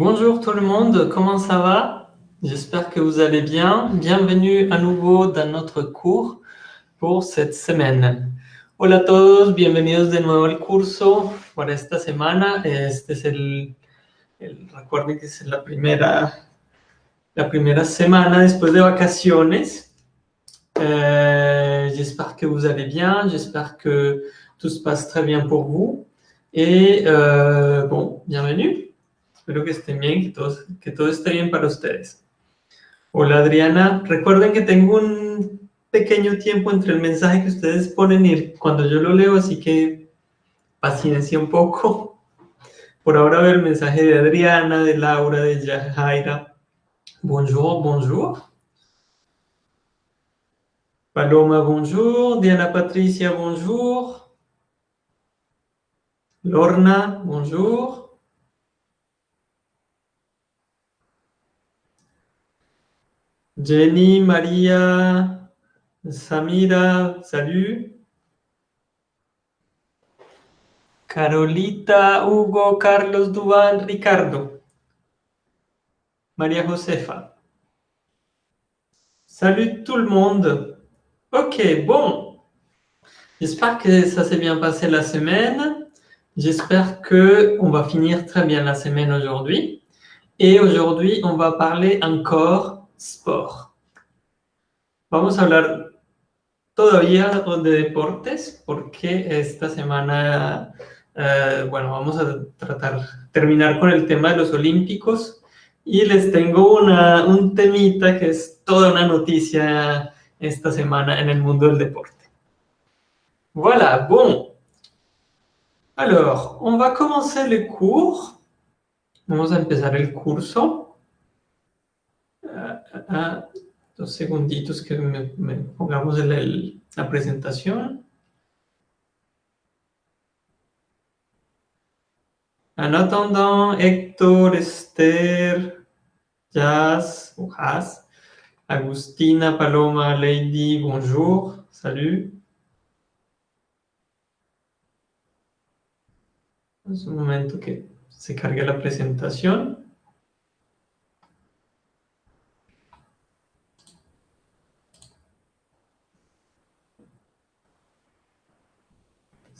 Bonjour tout le monde, comment ça va J'espère que vous allez bien. Bienvenue à nouveau dans notre cours pour cette semaine. Hola a todos, bienvenidos de nuevo al curso para esta semana. Este es el, que es la primera, la primera semana después de vacaciones. Eh, j'espère que vous allez bien, j'espère que tout se passe très bien pour vous. Et euh, bon, bienvenue. Espero que estén bien, que, que todo esté bien para ustedes. Hola Adriana, recuerden que tengo un pequeño tiempo entre el mensaje que ustedes ponen y cuando yo lo leo, así que paciencia un poco. Por ahora veo el mensaje de Adriana, de Laura, de Yajaira. Bonjour, bonjour. Paloma, bonjour. Diana Patricia, bonjour. Lorna, bonjour. Jenny, Maria, Samira, salut. Carolita, Hugo, Carlos, Duval, Ricardo. Maria Josefa. Salut tout le monde. Ok, bon. J'espère que ça s'est bien passé la semaine. J'espère que on va finir très bien la semaine aujourd'hui. Et aujourd'hui, on va parler encore Vamos a hablar todavía de deportes porque esta semana, eh, bueno, vamos a tratar, terminar con el tema de los olímpicos y les tengo un temita que es toda una noticia esta semana en el mundo del deporte. Voilà, bon. Alors, on va commencer le cours. Vamos a empezar el curso a dos segunditos que me, pongamos el, la presentación. Don, Héctor, Esther, Jazz, Agustina, Paloma, Lady, bonjour, salut. Es un momento que se cargue la presentación.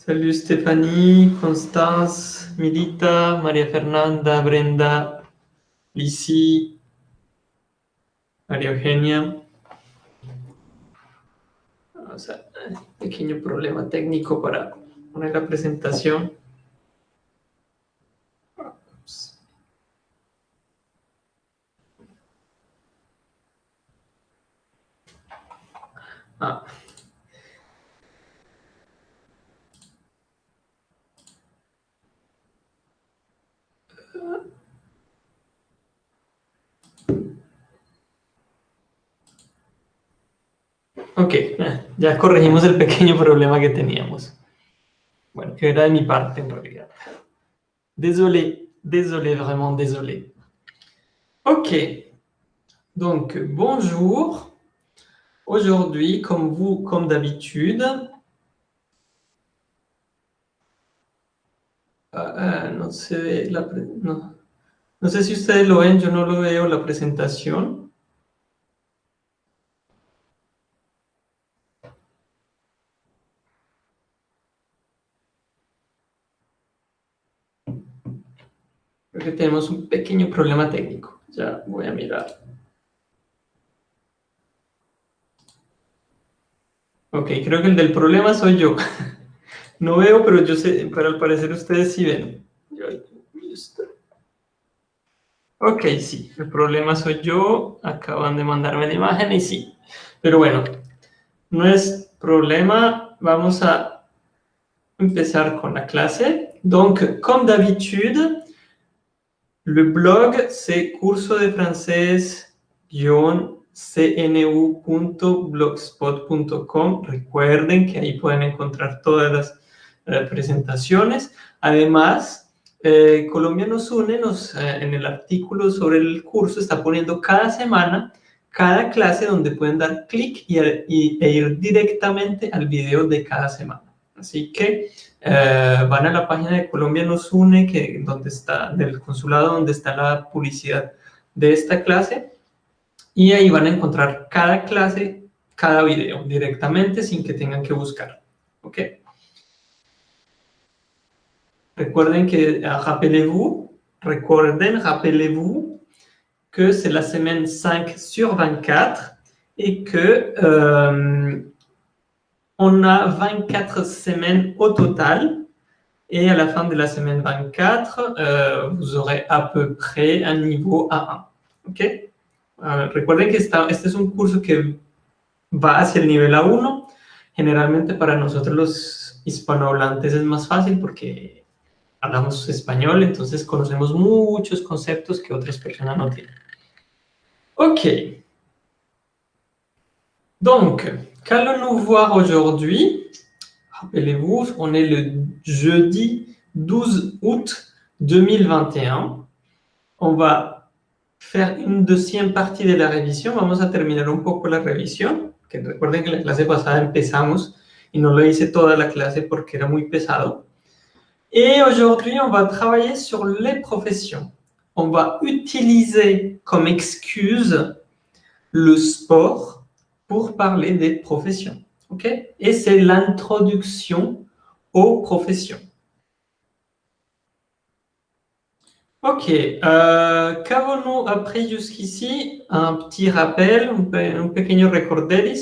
Salut Stéphanie, Constance, Milita, María Fernanda, Brenda, Lisi, María Eugenia. O sea, pequeño problema técnico para poner la presentación. Ya corregimos el pequeño problema que teníamos. Bueno, que era de mi parte en realidad. Désolé, désolé, vraiment désolé. Ok, donc bonjour. Aujourd'hui, comme vous, comme d'habitude, ah, ah, no, sé no sé si ustedes lo ven, yo no lo veo la presentación. que tenemos un pequeño problema técnico. Ya voy a mirar. Ok, creo que el del problema soy yo. No veo, pero yo sé, para al parecer ustedes sí ven. Ok, sí, el problema soy yo. Acaban de mandarme la imagen y sí. Pero bueno, no es problema. Vamos a empezar con la clase. Donc, comme d'habitude, le blog, curso de francés-cnu.blogspot.com. Recuerden que ahí pueden encontrar todas las presentaciones. Además, eh, Colombia nos une, nos, eh, en el artículo sobre el curso está poniendo cada semana cada clase donde pueden dar clic y, e ir directamente al video de cada semana. Así que eh, van a la página de Colombia nos une, que, donde está, del consulado, donde está la publicidad de esta clase, y ahí van a encontrar cada clase, cada video, directamente, sin que tengan que buscar. ¿Ok? Recuerden que, ah, rappelez-vous, recuerden, rappelez-vous, que es la semana 5 sur 24, y que... Euh, on a 24 semanas au total. y a la fin de la semaine 24, euh, vous aurez à peu près un niveau A1. ¿Ok? Euh, recuerden que esta, este es un curso que va hacia el nivel A1. Generalmente para nosotros los hispanohablantes es más fácil porque hablamos español, entonces conocemos muchos conceptos que otras personas no tienen. Ok. Donc, Qu'allons-nous voir aujourd'hui Rappelez-vous, on est le jeudi 12 août 2021. On va faire une deuxième partie de la révision. Vamos a terminar un poco la révision. Que recuerden que la clase pasada empezamos y no lo hice toda la clase porque era muy pesado. Et aujourd'hui, on va travailler sur les professions. On va utiliser comme excuse le sport pour parler des professions. ok Et c'est l'introduction aux professions. Ok, euh, qu'avons-nous appris jusqu'ici Un petit rappel, un, petit un pequeño euh,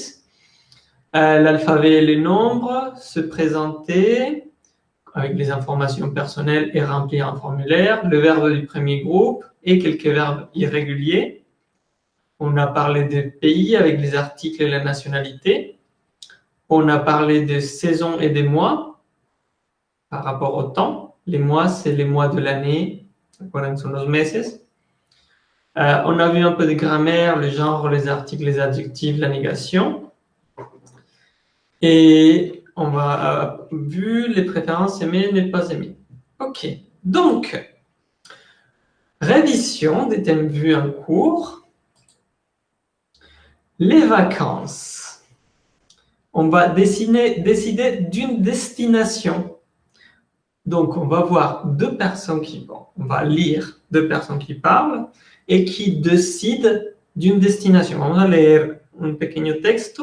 L'alphabet et les nombres, se présenter avec les informations personnelles et remplir un formulaire, le verbe du premier groupe et quelques verbes irréguliers. On a parlé des pays avec les articles et la nationalité. On a parlé des saisons et des mois par rapport au temps. Les mois, c'est les mois de l'année. Euh, on a vu un peu de grammaire, le genre, les articles, les adjectifs, la négation. Et on a euh, vu les préférences aimées, n'est pas aimées. OK. Donc, révision des thèmes vus en cours. Les vacances. On va décider d'une destination. Donc, on va voir deux personnes qui vont. On va lire deux personnes qui parlent et qui décident d'une destination. On va lire un petit texte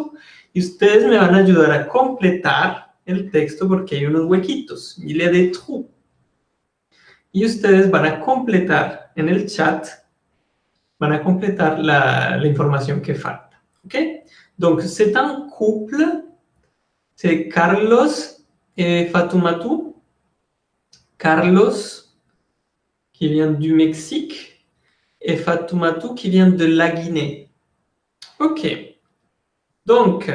y ustedes me van a ayudar a completar el texto porque hay unos huequitos. Il y a des trous. Y ustedes van a completar en el chat, van a completar la, la información que falta ok Donc, c'est un couple, c'est Carlos et fatumatou Carlos, qui vient du Mexique, et fatumatou qui vient de la Guinée. Ok. Donc,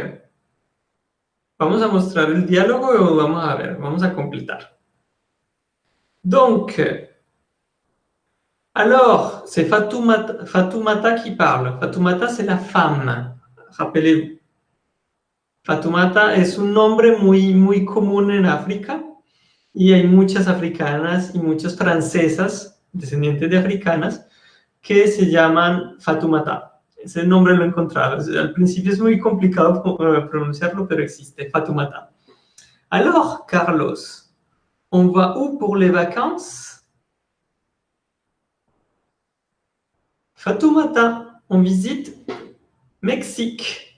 vamos a mostrar le dialogue o vamos a ver, vamos a Donc, alors, c'est Fatoumata, Fatoumata qui parle. Fatoumata, c'est la femme. Fatumata es un nombre muy, muy común en África y hay muchas africanas y muchas francesas, descendientes de africanas, que se llaman Fatumata. Ese nombre lo he encontrado. Al principio es muy complicado eh, pronunciarlo, pero existe, Fatumata. Alors, Carlos, on va où pour les vacances Fatumata, on visite Mexique.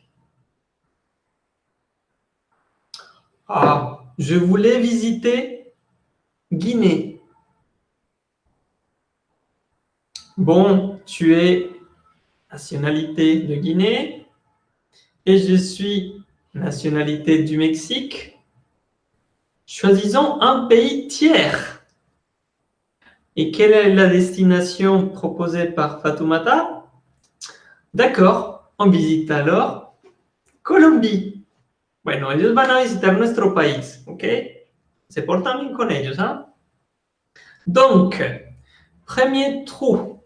Ah, je voulais visiter Guinée. Bon, tu es nationalité de Guinée et je suis nationalité du Mexique. Choisissons un pays tiers. Et quelle est la destination proposée par Fatoumata D'accord, on visite alors Colombie. Bueno, ellos van a visitar nuestro país, ¿ok? Se portan bien con ellos, ¿ah? Donc, premier trou.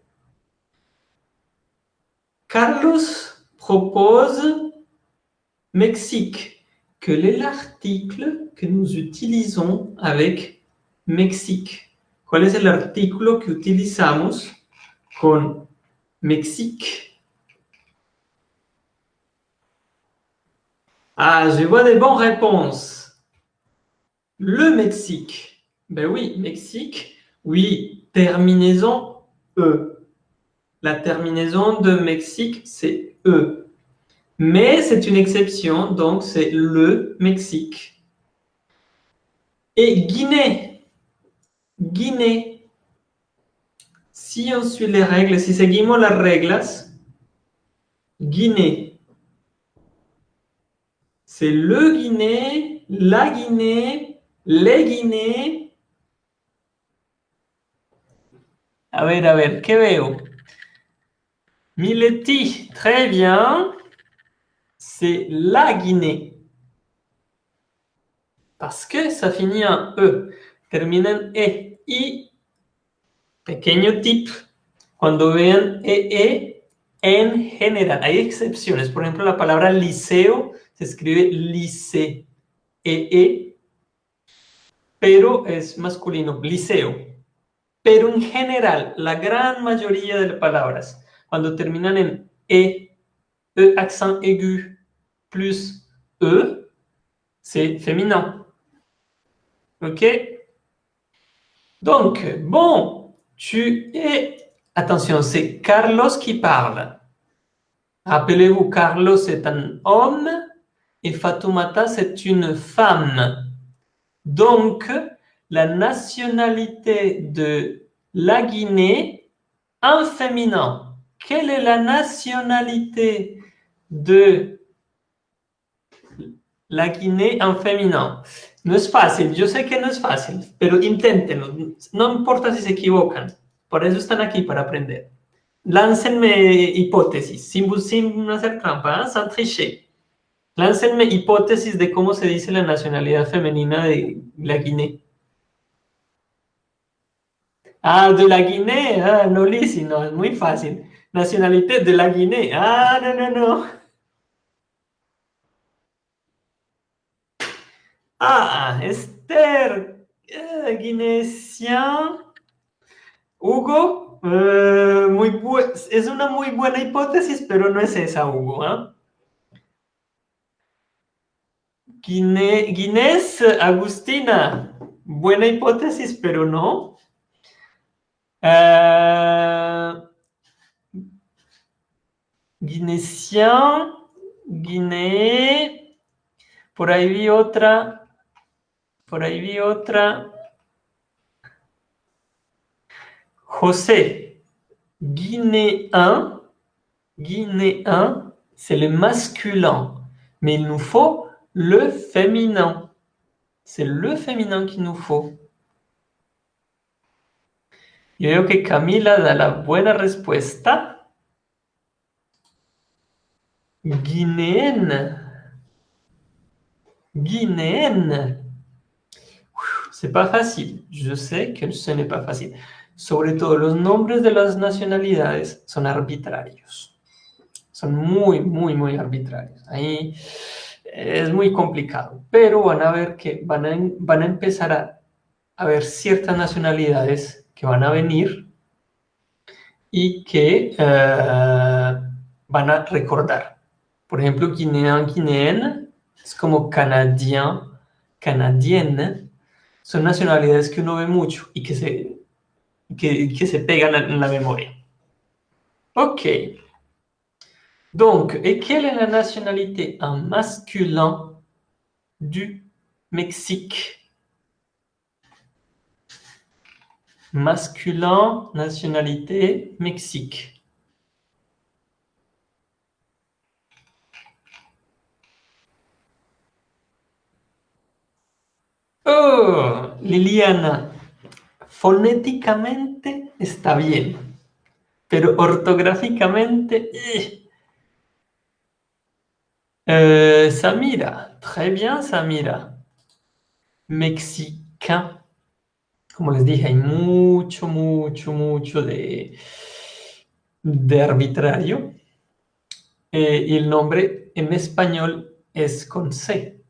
Carlos propose Mexique. Quel est l'article que nous utilisons avec Mexique Quel est l'article que que utilisons con Mexique Ah, je vois des bonnes réponses. Le Mexique. Ben oui, Mexique. Oui, terminaison E. La terminaison de Mexique, c'est E. Mais c'est une exception, donc c'est le Mexique. Et Guinée. Guinée. Si on suit les règles, si seguimos las reglas, Guinée. C'est le Guinée, la Guinée, les Guinées. A ver, a ver, que veo? Mileti, très bien. C'est la Guinée. Parce que ça finit en E. Terminé en E. I, pequeño tip. Cuando vean e -E, en general. Hay excepciones. Por ejemplo, la palabra liceo s'escribe lycée. E, E, pero es masculino, liceo. Pero en général la grande majorité de las palabras, cuando terminan en E, E accent aigu, plus E, c'est féminin. OK Donc, bon, tu es... Attention, c'est Carlos qui parle. Rappelez-vous, Carlos est un homme et Fatoumata, c'est une femme. Donc, la nationalité de la Guinée en féminin. Quelle est la nationalité de la Guinée en féminin? No es facile. Je sais que no es fácil, pero inténtenlo, no importa si vous se equivocan, por eso están aquí, para aprender. Láncenme hipótesis, sin, sin hacer trampa, ¿eh? ¿ah? sin tricher. Láncenme hipótesis de cómo se dice la nacionalidad femenina de la Guinea. Ah, de la Guinea, ah, no, Lisi, no, es muy fácil. Nacionalidad de la Guinea, ah, no, no, no. Ah, Esther, eh, Hugo, eh, es una muy buena hipótesis, pero no es esa, Hugo. ¿ah? Guine, Guinés Agustina, buena hipótesis, pero no. Uh, eh, guiné por ahí vi otra, por ahí vi otra. José, Guinéen, Guinéen, c'est le masculin, mais il nous faut Le féminin. C'est le féminin qu'il nous faut. Yo que Camila da la buena respuesta. Guinéenne. Guinéenne. C'est pas facile. Je sais que ce n'est pas facile. Sobre todo, los nombres de las nacionalidades son arbitrarios. Son muy, muy, muy arbitrarios. es muy complicado, pero van a ver que van a, van a empezar a, a ver ciertas nacionalidades que van a venir y que eh, van a recordar. Por ejemplo, guinean, guineana, es como canadien, canadienne, son nacionalidades que uno ve mucho y que se, que, que se pegan en la memoria. Ok. Donc, et quelle est la nationalité en masculin du Mexique Masculin, nationalité, Mexique. Oh, Liliana, phonétiquement, c'est bien, Mais orthographiquement, eh, Euh, Samira, muy bien Samira. mexicano, Como les dije, hay mucho, mucho, mucho de, arbitrario. Eh, y el nombre en español es con C.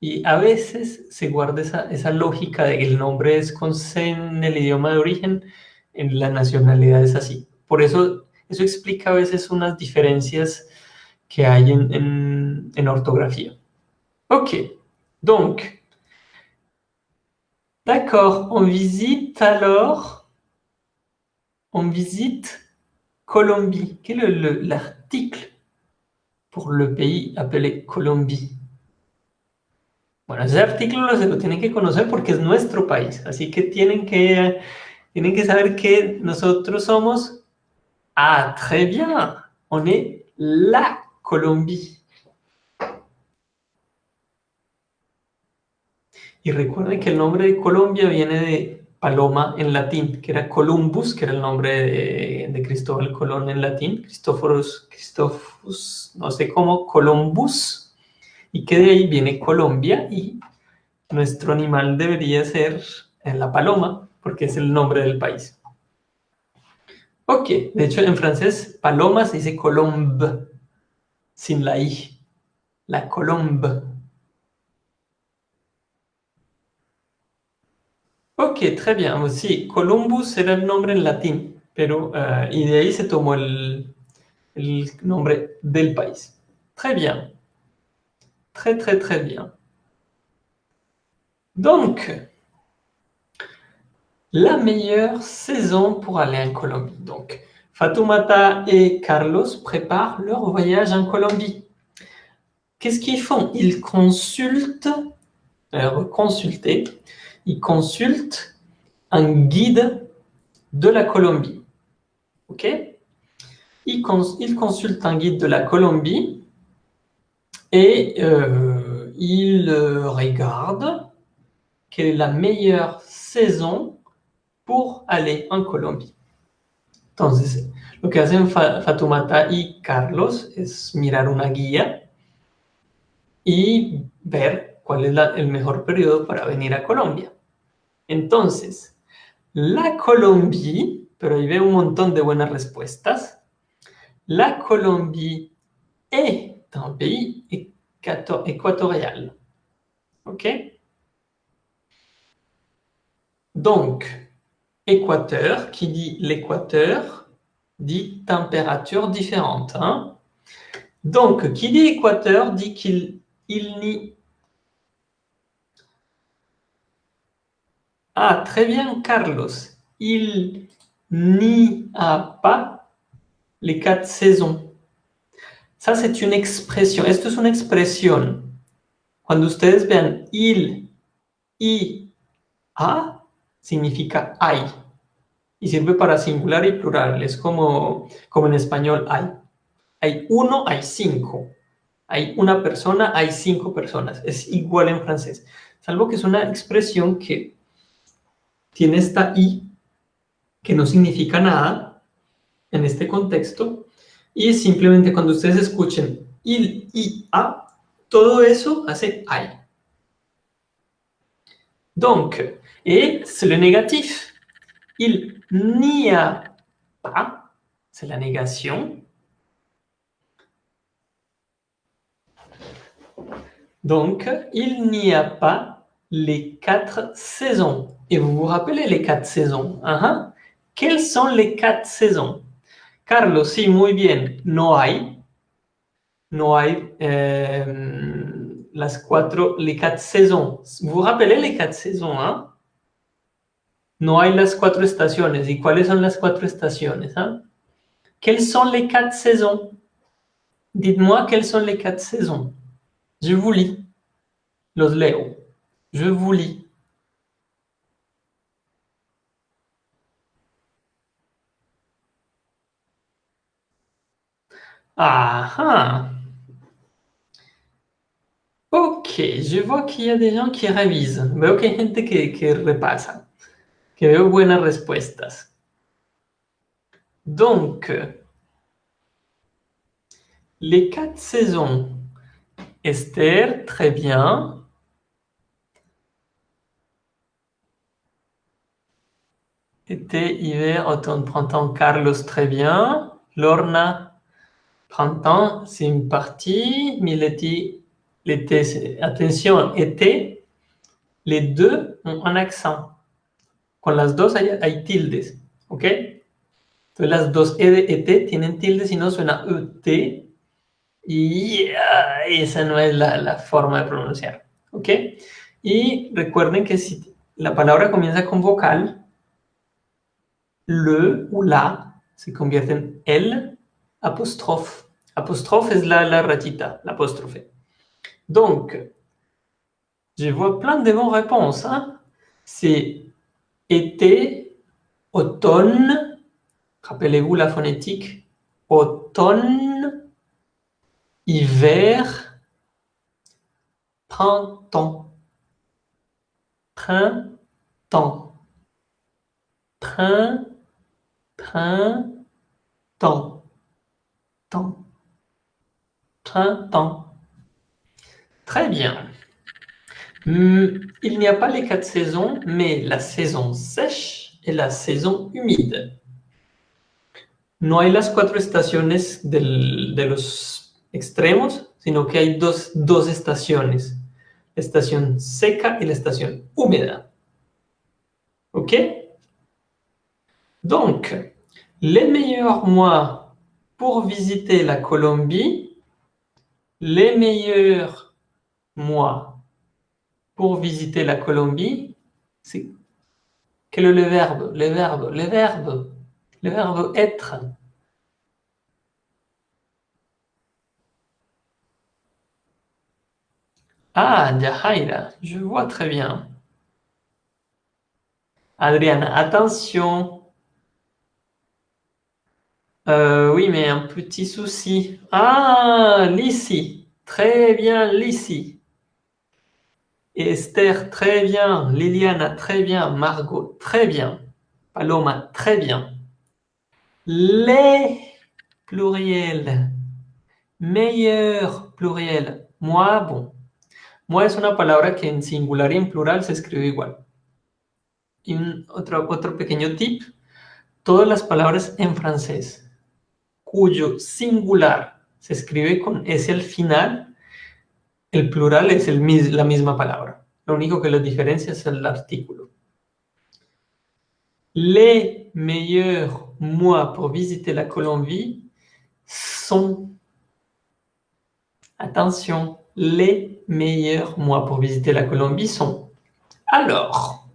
Y a veces se guarda esa, esa lógica de que el nombre es con C en el idioma de origen, en la nacionalidad es así. Por eso, eso explica a veces unas diferencias que hay en, en, Ok, donc, d'accord, on visite alors, on visite Colombie. Quel est l'article pour le pays appelé Colombie Bueno, ese artículo se lo tienen que conocer porque es nuestro país, así que tienen que, tienen que saber que nosotros somos... Ah, très bien, on est là. Colombia. Y recuerden que el nombre de Colombia viene de paloma en latín, que era Columbus, que era el nombre de, Cristóbal Colón en latín, Cristóforos, Cristófus, no sé cómo, Columbus, y que de ahí viene Colombia y nuestro animal debería ser la paloma, porque es el nombre del país. Ok, de hecho en francés paloma se dice colombe, Sin la colombe. Ok, très bien. Aussi, Columbus c'est le nom en latin, mais et euh, de ahí se tomó el, el nombre del país. Très bien. Très, très, très bien. Donc, la meilleure saison pour aller en Colombie. Donc, Fatoumata et Carlos préparent leur voyage en Colombie. Qu'est-ce qu'ils font Ils consultent, euh, ils consultent un guide de la Colombie. OK ils, consultent un guide de la Colombie et euh, ils euh, regardent quelle est la meilleure saison pour aller en Colombie. Entonces, lo que hacen Fatumata y Carlos es mirar una guía y ver cuál es el mejor periodo para venir a Colombia. Entonces, la Colombie, pero ahí veo un montón de buenas respuestas, la Colombie es un país ecuatorial. OK Donc, équateur, qui dit l'équateur, dit température différente. Hein. Donc, qui dit équateur dit qu'il il n'y... Ah, très bien, Carlos. Il n'y a pas les quatre saisons. Ça, c'est une expression. est-ce que une expression Quand Cuando ustedes vean il, y, a, significa hay. Y sirve para singular y plural. Es como, como en español hay. Hay uno, hay cinco. Hay una persona, hay cinco personas. Es igual en francés. Salvo que es una expresión que tiene esta i que no significa nada en este contexto. Y simplemente cuando ustedes escuchen il, i, a, todo eso hace hay. Donc, Et c'est le négatif. Il n'y a pas, c'est la négation. Donc, il n'y a pas les quatre saisons. Et vous vous rappelez les quatre saisons hein, hein? Quelles sont les quatre saisons Carlos, si, muy bien. No hay. No hay euh, las cuatro, les quatre saisons. Vous vous rappelez les quatre saisons, hein No hay las cuatro estaciones. ¿Y cuáles son las cuatro estaciones? Ah? Quelles sont les quatre saisons Dites-moi quelles sont les quatre saisons. Je vous lis. Los leo. Je vous lis. Ah, ah. Ok, je vois qu'il y a des gens qui révisent. mais y a des gens qui que respuestas. Donc, les quatre saisons. Esther, très bien. Été, hiver, automne, printemps, Carlos, très bien. Lorna, printemps, c'est une partie. Mileti, l'été, attention, été. Les deux ont un accent. con las dos hay, tildes, ¿ok? Entonces las dos E de ET tienen tildes y no suena E-T Y esa no es la, forma de pronunciar, ¿ok? Y recuerden que si la palabra comienza con vocal, le o la se convierte en el apóstrofe. es la, la ratita, la Donc, je vois plein de bonnes réponses. Hein? été, automne, rappelez-vous la phonétique, automne, hiver, printemps, printemps, printemps, printemps, printemps. Très bien. Euh, il n'y a pas les quatre saisons, mais la saison sèche et la saison humide. No hay las cuatro estaciones del, de los extremos, sino que hay dos, dos estaciones, la estación seca y la estación húmeda. OK Donc, les meilleurs mois pour visiter la Colombie, les meilleurs mois pour visiter la Colombie, c'est quel est le verbe Le verbe, le verbe, le verbe être. Ah, Jahaira, je vois très bien. Adriana, attention. Euh, oui, mais un petit souci. Ah, Lissi. Très bien, l'ici Esther, très bien. Liliana, très bien. Margot, très bien. Paloma, très bien. Les, pluriel. Meilleur, pluriel. Moi, bon. Moi es una palabra que en singular y en plural se escribe igual. Y otro, otro pequeño tip. Todas las palabras en francés cuyo singular se escribe con S al final le plural es el, la même parole. Lo único que lo diferencia es el Les meilleurs mois pour visiter la Colombie sont... Attention, les meilleurs mois pour visiter la Colombie sont... Alors,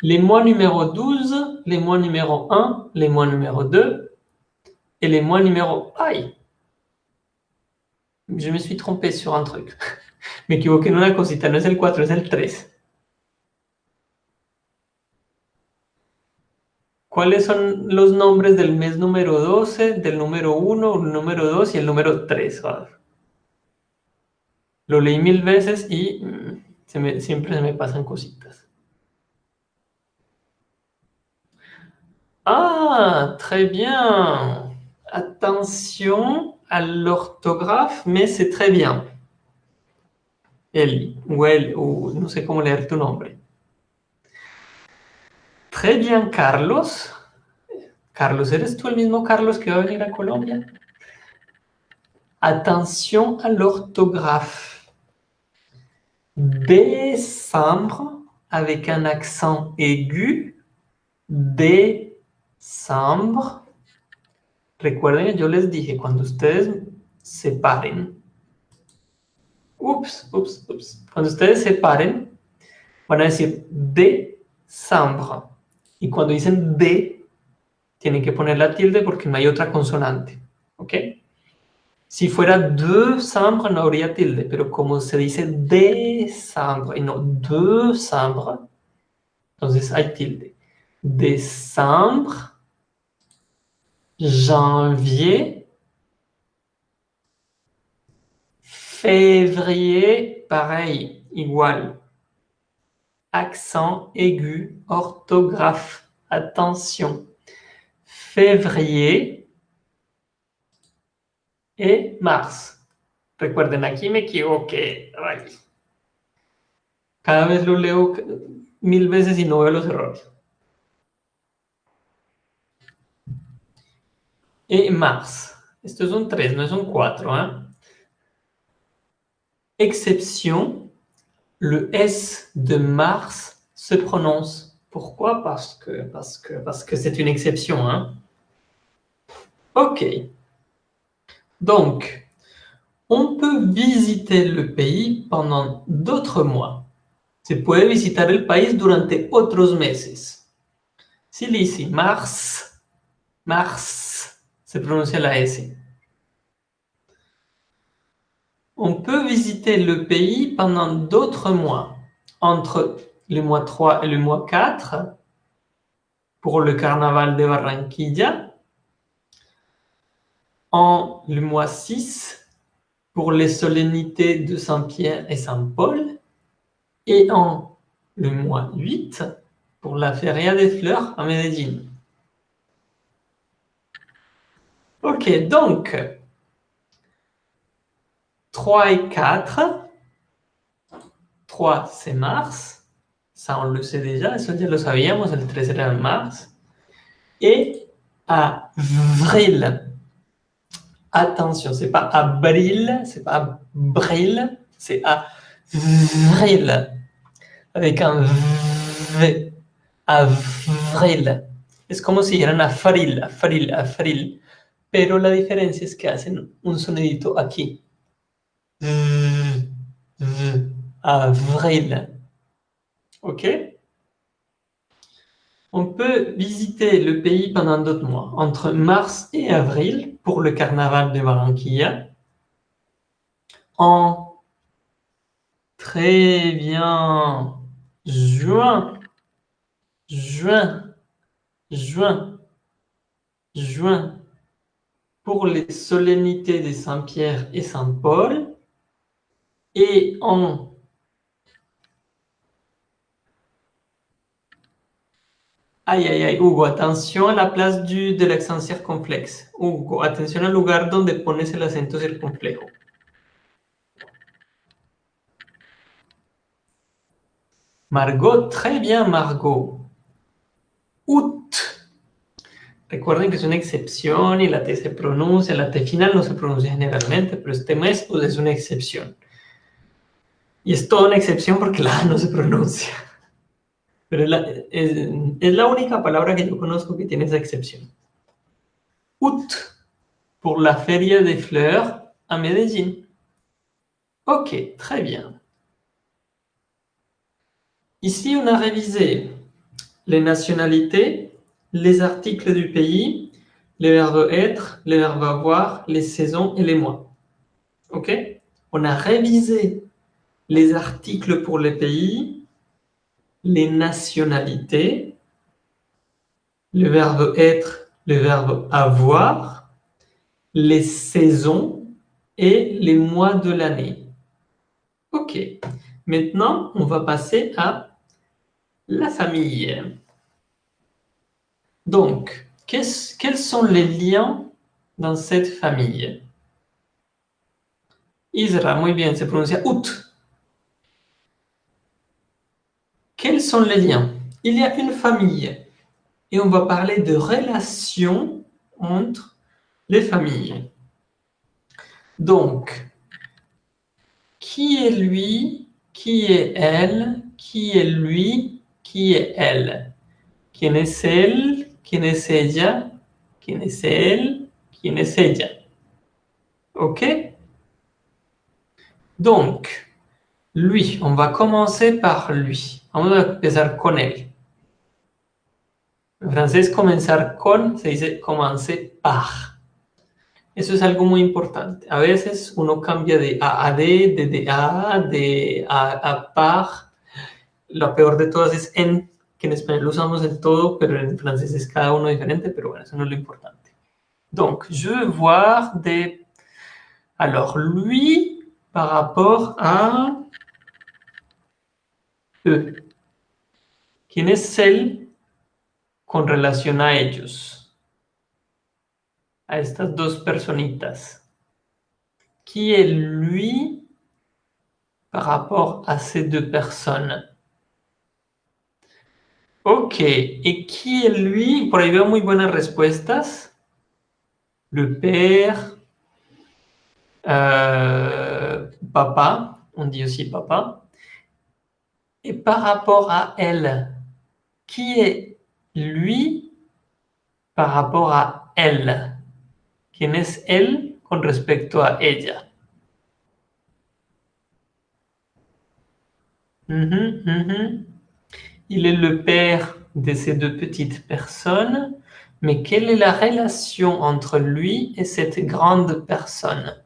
les mois numéro 12, les mois numéro 1, les mois numéro 2 et les mois numéro... Aïe je me suis trompé sur un truc. me equivoqué en una cosita, no es el 4, es el 3. ¿Cuáles son los nombres del mes número 12, del número 1, el número 2 y el número 3? Ah. Lo leí mil veces y mm, siempre se me pasan cositas. Ah, très bien. atención à l'orthographe, mais c'est très bien. Elle, ou elle, ou no pas comment lire ton nombre. Très bien, Carlos. Carlos, ¿eres tu le même Carlos qui va venir à Colombia? Attention à l'orthographe. Décembre, avec un accent aigu. Décembre. Recuerden yo les dije, cuando ustedes separen, ups, ups, ups, cuando ustedes separen, van a decir de sambre. Y cuando dicen de, tienen que poner la tilde porque no hay otra consonante. ¿Ok? Si fuera de sambre no habría tilde, pero como se dice de sambre y no de sambre, entonces hay tilde. De sambre janvier, février, pareil, igual. Accent aigu, orthographe, attention. Février et mars. Recuerden aquí me equivoqué. Cada vez lo leo mil veces y no veo los errores. et mars. ce sont 3, mais un sont Hein? ¿eh? Exception, le S de mars se prononce. Pourquoi Parce que parce que parce que c'est une exception. Hein? Ok. Donc, on peut visiter le pays pendant d'autres mois. Se puede visiter el país durante otros meses. Si l'ici mars, mars, prononcer la S. On peut visiter le pays pendant d'autres mois, entre le mois 3 et le mois 4, pour le carnaval de Barranquilla, en le mois 6, pour les solennités de Saint-Pierre et Saint-Paul, et en le mois 8, pour la Feria des Fleurs à Medellín. OK, donc, 3 et 4. 3, c'est Mars. Ça, on le sait déjà. Eso nous lo sabíamos. El 3 era Mars. Et avril. Attention, c'est pas abril, c'est pas bril, c'est avril. Avec un V. Avril. C'est comme si avait un avril, avril, avril pero la diferencia es que hacen un sonidito aquí. Avril. Ok On peut visiter le pays pendant d'autres mois, entre mars et avril, pour le carnaval de Barranquilla. En très bien juin, juin, juin, juin, pour les solennités des Saint-Pierre et Saint-Paul et en Aïe, aïe, aïe, Hugo, attention à la place du, de l'accent circonflexe. Hugo, attention au lugar donde pones el acento circonflexe Margot, très bien, Margot. Août. Recuerden que es una excepción y la T se pronuncia, la T final no se pronuncia generalmente, pero este mes pues, es una excepción. Y es toda una excepción porque la A no se pronuncia. Pero es la, única palabra que yo conozco que tiene esa excepción. Ut, por la Feria de Fleurs a Medellín. Ok, très bien. Ici, on a révisé les nationalités les articles du pays, les verbes être, les verbes avoir, les saisons et les mois. OK On a révisé les articles pour les pays, les nationalités, le verbe être, le verbe avoir, les saisons et les mois de l'année. OK. Maintenant, on va passer à la famille. Donc, quels sont les liens dans cette famille Isra, très bien, c'est prononcé out. Quels sont les liens Il y a une famille et on va parler de relations entre les familles. Donc, qui est lui, qui est elle, qui est lui, qui est elle. Qui est elle ¿Quién es ella? ¿Quién es él? ¿Quién es ella? OK Donc, lui, on va commencer par lui. Vamos a empezar con él. En francés, comenzar con se dice commencer par. Eso es algo muy importante. A veces uno cambia de A a D, de D a, de A a par. Lo peor de todas es en en español lo usamos del todo, pero en francés es cada uno diferente, pero bueno, eso no es lo importante. Donc, je veux voir des... Alors, lui, par rapport à... Eux. ¿Quién es él con relación a ellos? A estas dos personitas. ¿quién es lui par rapport à ces deux personnes? Ok, et qui est lui, Pour avoir de très bonnes réponses, Le père, euh, papa, on dit aussi papa. Et par rapport à elle, qui est lui par rapport à elle? Qui est lui con respecto a ella? Il est le père de ces deux petites personnes, mais quelle est la relation entre lui et cette grande personne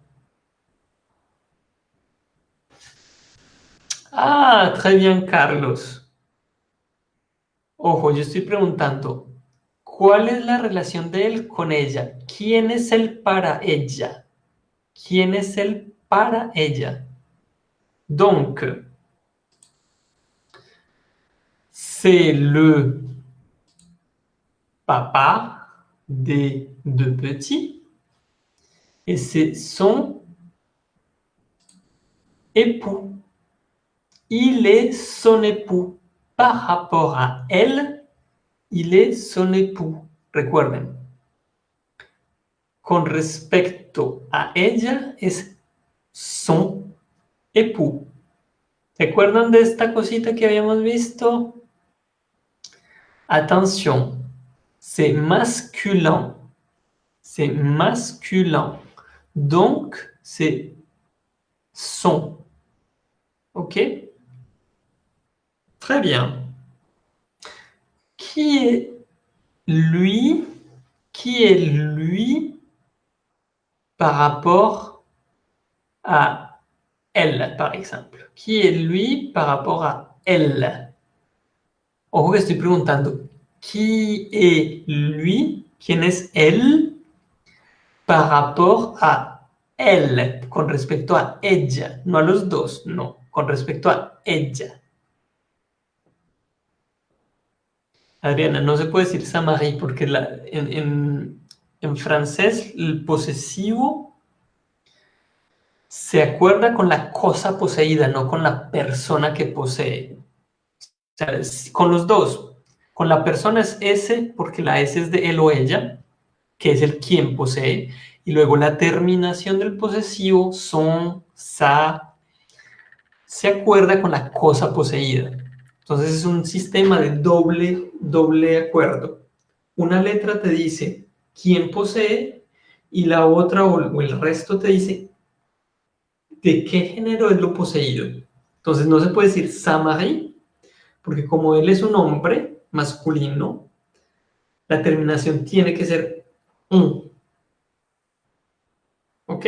Ah, très bien, Carlos. Ojo, yo estoy preguntando, ¿cuál es la relación de él con ella? ¿Quién es él para ella? ¿Quién es él para ella? Donc, c'est le papa des deux petits et c'est son époux. Il est son époux. Par rapport à elle, il est son époux. Recuerden, con respecto a ella es son époux. ¿Recuerdan de esta cosita que habíamos visto? Attention, c'est masculin. C'est masculin. Donc, c'est son. OK Très bien. Qui est lui Qui est lui par rapport à elle, par exemple Qui est lui par rapport à elle Ojo que estoy preguntando, ¿qui eh, lui? ¿Quién es él? Par rapport a él, con respecto a ella, no a los dos, no, con respecto a ella. Adriana, no se puede decir Samarie porque en francés el posesivo se acuerda con la cosa poseída, no con la persona que posee con los dos. Con la persona es S porque la S es de él o ella, que es el quien posee. Y luego la terminación del posesivo son, sa, se acuerda con la cosa poseída. Entonces es un sistema de doble, doble acuerdo. Una letra te dice quién posee y la otra o el resto te dice de qué género es lo poseído. Entonces no se puede decir Samari porque como él es un hombre masculino, la terminación tiene que ser un. ¿Ok?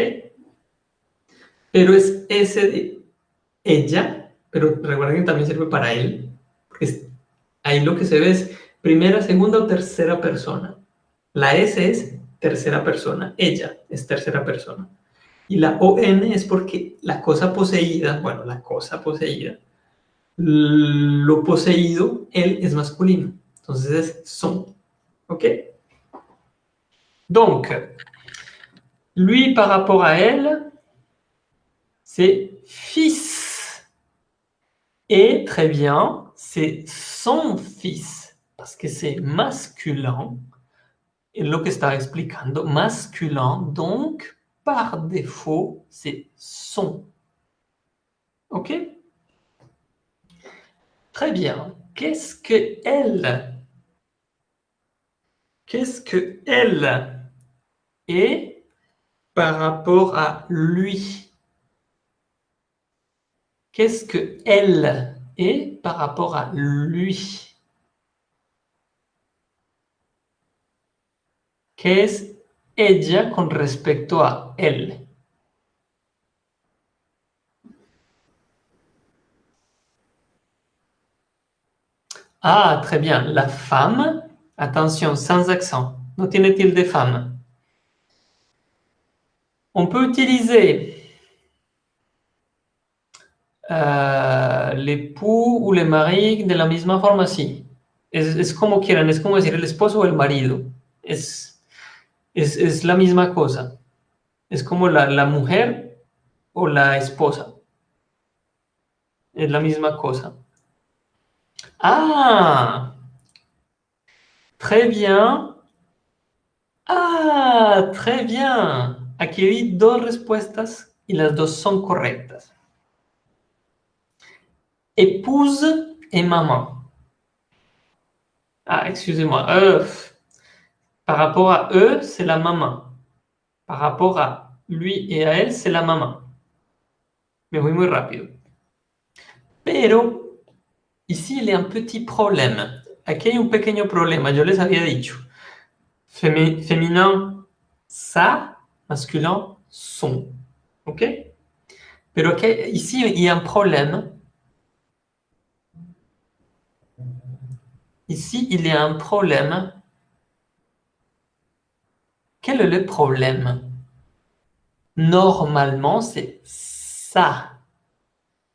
Pero es ese de ella, pero recuerden que también sirve para él, porque ahí lo que se ve es primera, segunda o tercera persona. La S es tercera persona, ella es tercera persona. Y la ON es porque la cosa poseída, bueno, la cosa poseída, le poseído, elle est masculine donc c'est son. OK Donc, lui par rapport à elle, c'est fils. Et très bien, c'est son fils, parce que c'est masculin. Et lo que está explicando, masculin, donc par défaut, c'est son. OK Très bien. Qu'est-ce que elle Qu'est-ce que elle est par rapport à lui Qu'est-ce que elle est par rapport à lui quest es ella con respecto a elle? Ah, très bien. La femme, attention, sans accent. t il des femmes On peut utiliser euh, l'époux ou le mari de la même façon, c'est Es, es, como quieran, es como decir el esposo o el marido. Es, la misma cosa. Es como la, la mujer o la esposa. Es la misma cosa. Ah Très bien. Ah, très bien. Aquí deux respuestas y las dos son correctas. Épouse et maman. Ah, excusez-moi. Euh, par rapport à eux, c'est la maman. Par rapport à lui et à elle, c'est la maman. Me voy muy rápido. Pero Ici, il y a un petit problème. Aquí hay un pequeño problema, yo les había dicho. féminin, ça, masculin, son. OK Mais ok. ici, il y a un problème. Ici, il y a un problème. Quel est le problème Normalement, c'est ça.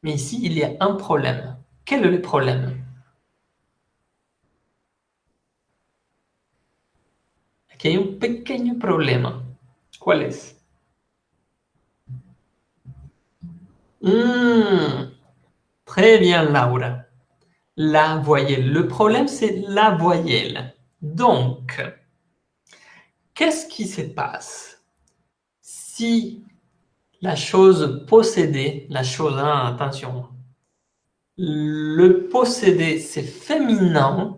Mais ici, il y a un problème. Quel est le problème Il y a un petit problème. Quel est mm, Très bien, Laura. La voyelle. Le problème, c'est la voyelle. Donc, qu'est-ce qui se passe si la chose possédée, la chose, attention, le possédé, c'est féminin,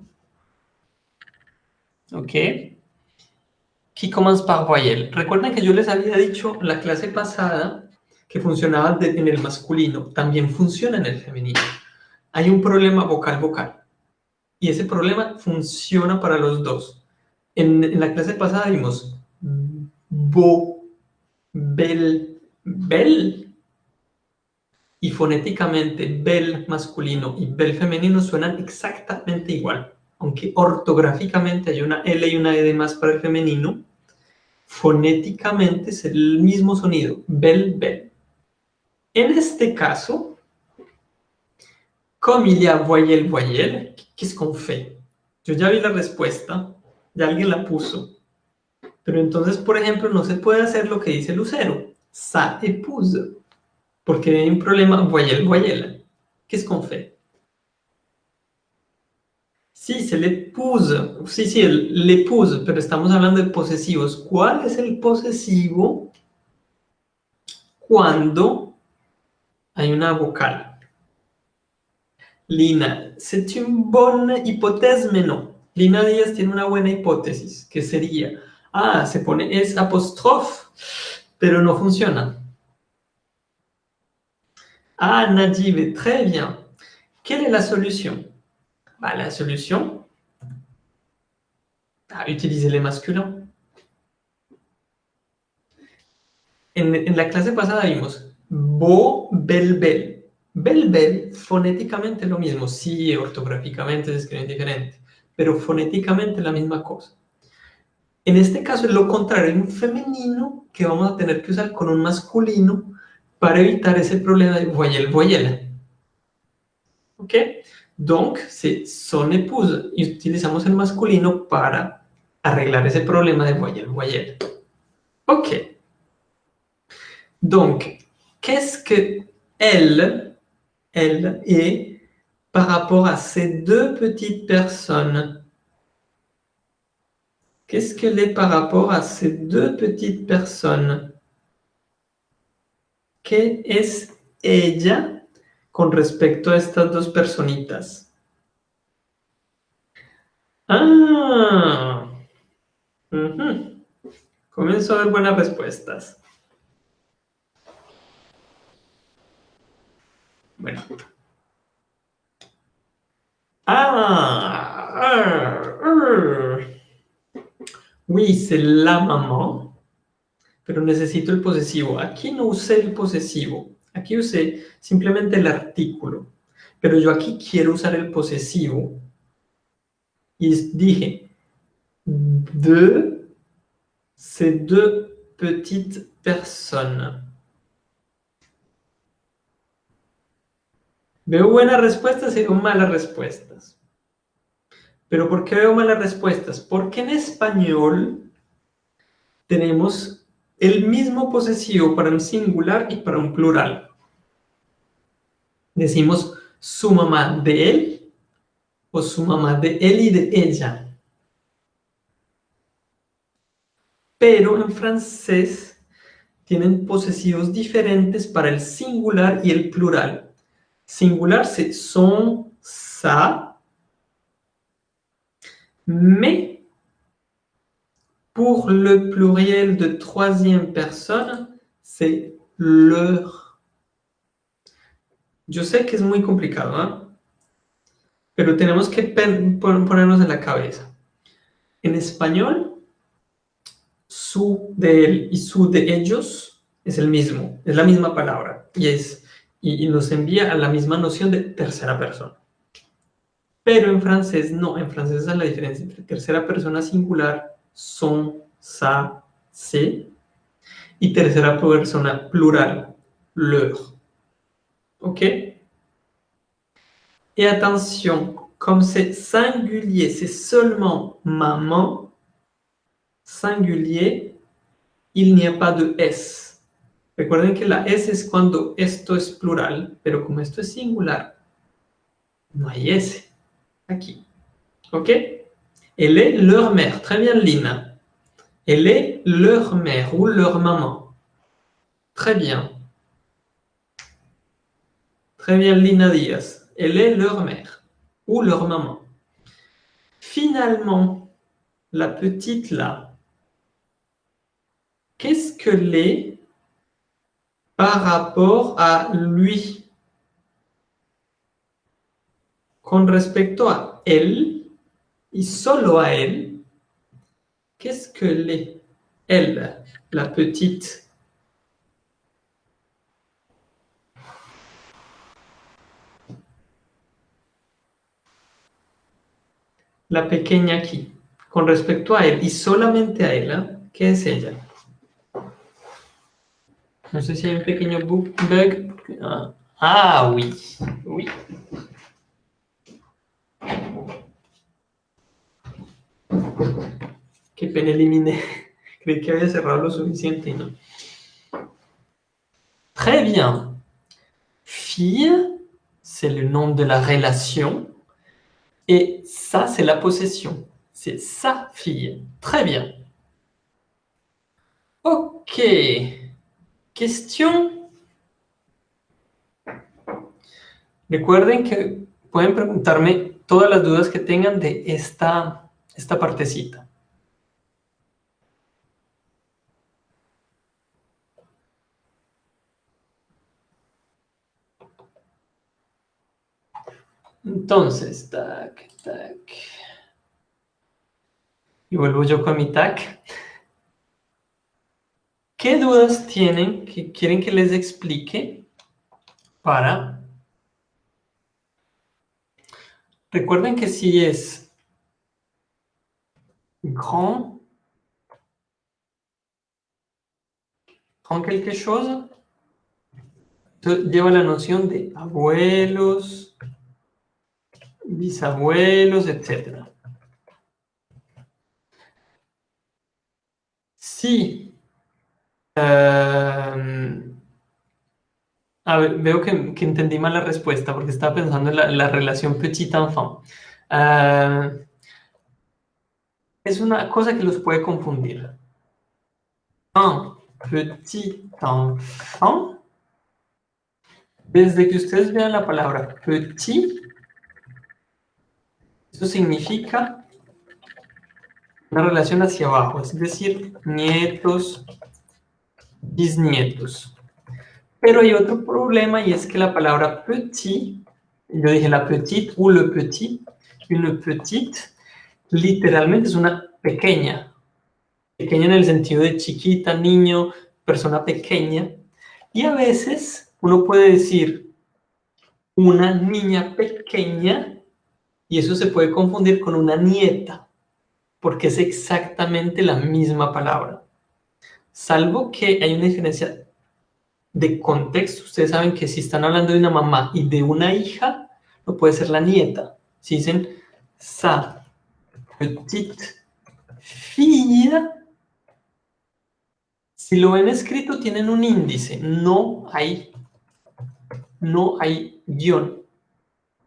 ok, Qui commence par voyelle. Recuerden que yo les había dicho la clase pasada que funcionaba en el masculino, también funciona en el femenino. Hay un problema vocal-vocal, y ese problema funciona para los dos. En, en la clase pasada vimos bo, bel, bel, y fonéticamente bel masculino y bel femenino suenan exactamente igual, aunque ortográficamente hay una L y una E de más para el femenino, fonéticamente es el mismo sonido, bel, bel. En este caso, comme il y a es con fe? Yo ya vi la respuesta, ya alguien la puso. Pero entonces, por ejemplo, no se puede hacer lo que dice Lucero, sa épouse. E porque hay un problema voyel, voyelle, quest es con fait Sí, se le puso, sí, sí, le puso, pero estamos hablando de posesivos. ¿Cuál es el posesivo cuando hay una vocal? Lina, c'est una buena hipótesis? No. Lina Díaz tiene una buena hipótesis, que sería, ah, se pone es apóstrofe, pero no funciona. Ah, nadie, très bien. Quelle es la solución? La solución à utiliser les masculins. En, la clase pasada vimos bo, bel, bel. Bel, bel, fonéticamente lo mismo. Sí, ortográficamente se escribe diferente, pero fonéticamente la misma cosa. En este caso es lo contrario, es un femenino que vamos a tener que usar con un masculino pour éviter ce problème de voyelle-voyelle. ¿Ok? Donc, c'est son épouse. Y utilizamos el masculino para arreglar ese problema de voyelle-voyelle. OK. Donc, qu'est-ce que elle, elle est par rapport à ces deux petites personnes Qu'est-ce qu'elle est par rapport à ces deux petites personnes ¿Qué es ella con respecto a estas dos personitas? Ah, comienzo a ver buenas respuestas. Bueno. Ah, ah. ah. la maman pero necesito el posesivo. Aquí no usé el posesivo, aquí usé simplemente el artículo, pero yo aquí quiero usar el posesivo y dije de ces De. petites personnes. Veo buenas respuestas y veo malas respuestas. ¿Pero por qué veo malas respuestas? Porque en español tenemos el mismo posesivo para un singular y para un plural. Decimos su mamá de él o su mamá de él y de ella. Pero en francés tienen posesivos diferentes para el singular y el plural. Singular se son, sa, me Pour le pluriel de troisième persona, c'est leur. Yo sé que es muy complicado, ¿no? ¿eh? pero tenemos que ponernos en la cabeza. En español, su de él y su de ellos es el mismo, es la misma palabra, y, es, y, y nos envía a la misma noción de tercera persona. Pero en francés no, en francés es la diferencia entre tercera persona singular son, sa, se. Y tercera persona plural, leur. Ok y atención como es singulier, es seulement mamá singulier, il n'y a pas de S. Recuerden que la S es cuando esto es plural, pero como esto es singular, no hay S aquí. ¿Ok? Elle est leur mère. Très bien, Lina. Elle est leur mère ou leur maman. Très bien. Très bien, Lina Diaz. Elle est leur mère ou leur maman. Finalement, la petite là, qu'est-ce que l'est par rapport à lui Con respecto à elle et solo à elle, qu'est-ce que l'est elle, la petite La pequeña qui con respecto a elle, y solamente a elle ¿eh? quest Je es ella? No sé y a un petit bug. Ah, ah oui, oui. que pena éliminer. Creí que había cerrado lo suficiente Très bien. Fille, c'est le nom de la relation. Et ça, c'est la possession. C'est sa fille. Très bien. Ok. Question. Recuerden que pueden preguntarme todas las dudas que tengan de esta, esta partecita. Entonces, tac, tac. Y vuelvo yo con mi tac. ¿Qué dudas tienen que quieren que les explique para... Recuerden que si es grand, grand quelque chose, lleva la noción de abuelos, bisabuelos, etc. Sí, a veo que, entendí mal la respuesta porque estaba pensando en la, relación petit-enfant. es una cosa que los puede confundir. Un petit-enfant, desde que ustedes vean la palabra petit, esto significa una relación hacia abajo, es decir, nietos, bisnietos. Pero hay otro problema y es que la palabra petit, yo dije la petite o le petit, une petite, literalmente es una pequeña. Pequeña en el sentido de chiquita, niño, persona pequeña. Y a veces uno puede decir una niña pequeña y eso se puede confundir con una nieta, porque es exactamente la misma palabra. Salvo que hay una diferencia de contexto. Ustedes saben que si están hablando de una mamá y de una hija, no puede ser la nieta. Si dicen, sa, petite, fille, si lo ven escrito, tienen un índice. No hay, no hay guión.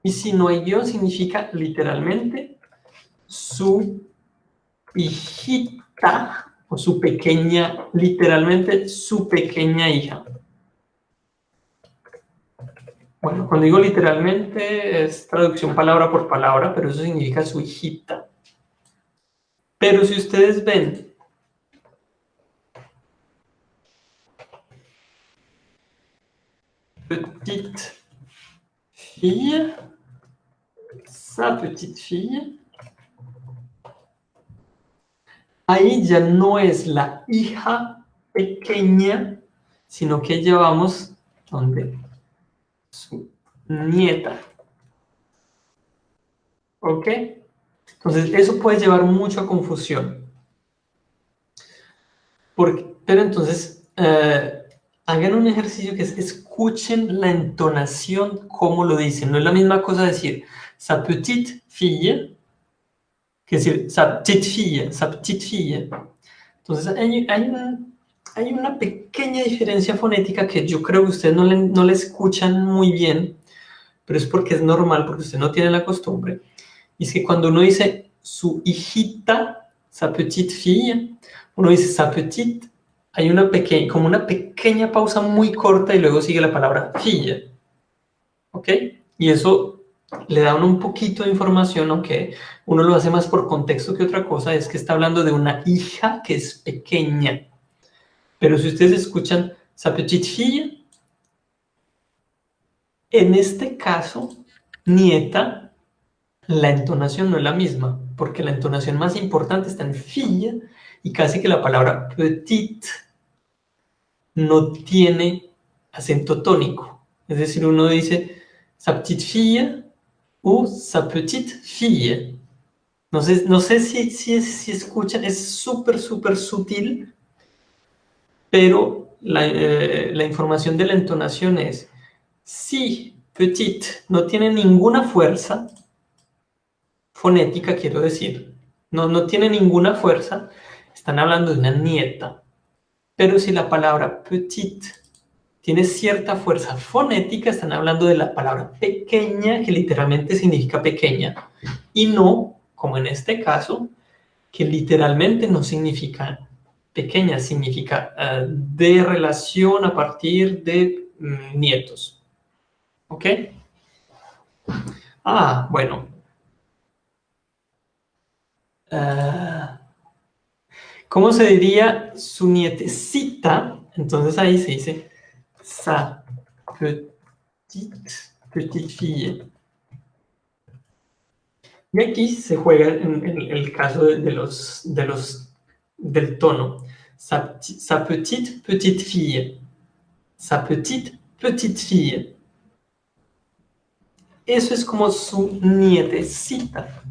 Y si no hay guión, significa literalmente su hijita o su pequeña, literalmente su pequeña hija. Bueno, cuando digo literalmente es traducción palabra por palabra, pero eso significa su hijita. Pero si ustedes ven, petite fille, Ahí ya no es la hija pequeña, sino que llevamos donde su nieta. ¿Ok? Entonces, eso puede llevar mucha confusión. Porque, pero entonces, eh, hagan un ejercicio que es escuchen la entonación, como lo dicen. No es la misma cosa decir, sa petite fille, que es sa petite fille, sa petite fille. Entonces hay, una, pequeña diferencia fonética que yo creo que ustedes no, la escuchan muy bien, pero es porque es normal, porque usted no tiene la costumbre. Y es que cuando uno dice su hijita, sa petite fille, uno dice sa petite, hay una pequeña, como una pequeña pausa muy corta y luego sigue la palabra fille. ¿Ok? Y eso le dan un poquito de información, aunque uno lo hace más por contexto que otra cosa, es que está hablando de una hija que es pequeña. Pero si ustedes escuchan sa en este caso, nieta, la entonación no es la misma, porque la entonación más importante está en fille, y casi que la palabra petit no tiene acento tónico. Es decir, uno dice sa o sa petite fille. No sé, no sé si, si, si escuchan, es súper, súper sutil, pero eh, la, información de la entonación es si petite no tiene ninguna fuerza fonética, quiero decir, no, no tiene ninguna fuerza, están hablando de una nieta. Pero si la palabra petite tiene cierta fuerza fonética, están hablando de la palabra pequeña, que literalmente significa pequeña, y no, como en este caso, que literalmente no significa pequeña, significa eh, de relación a partir de mm, nietos. ¿Ok? Ah, bueno. Eh, ¿Cómo se diría su nietecita? Entonces ahí se dice sa petite, petite fille. Y aquí se juega en, el caso de los, de los, del tono. Sa, sa petite, petite fille. Sa petite, petite fille. Eso es como su nietecita.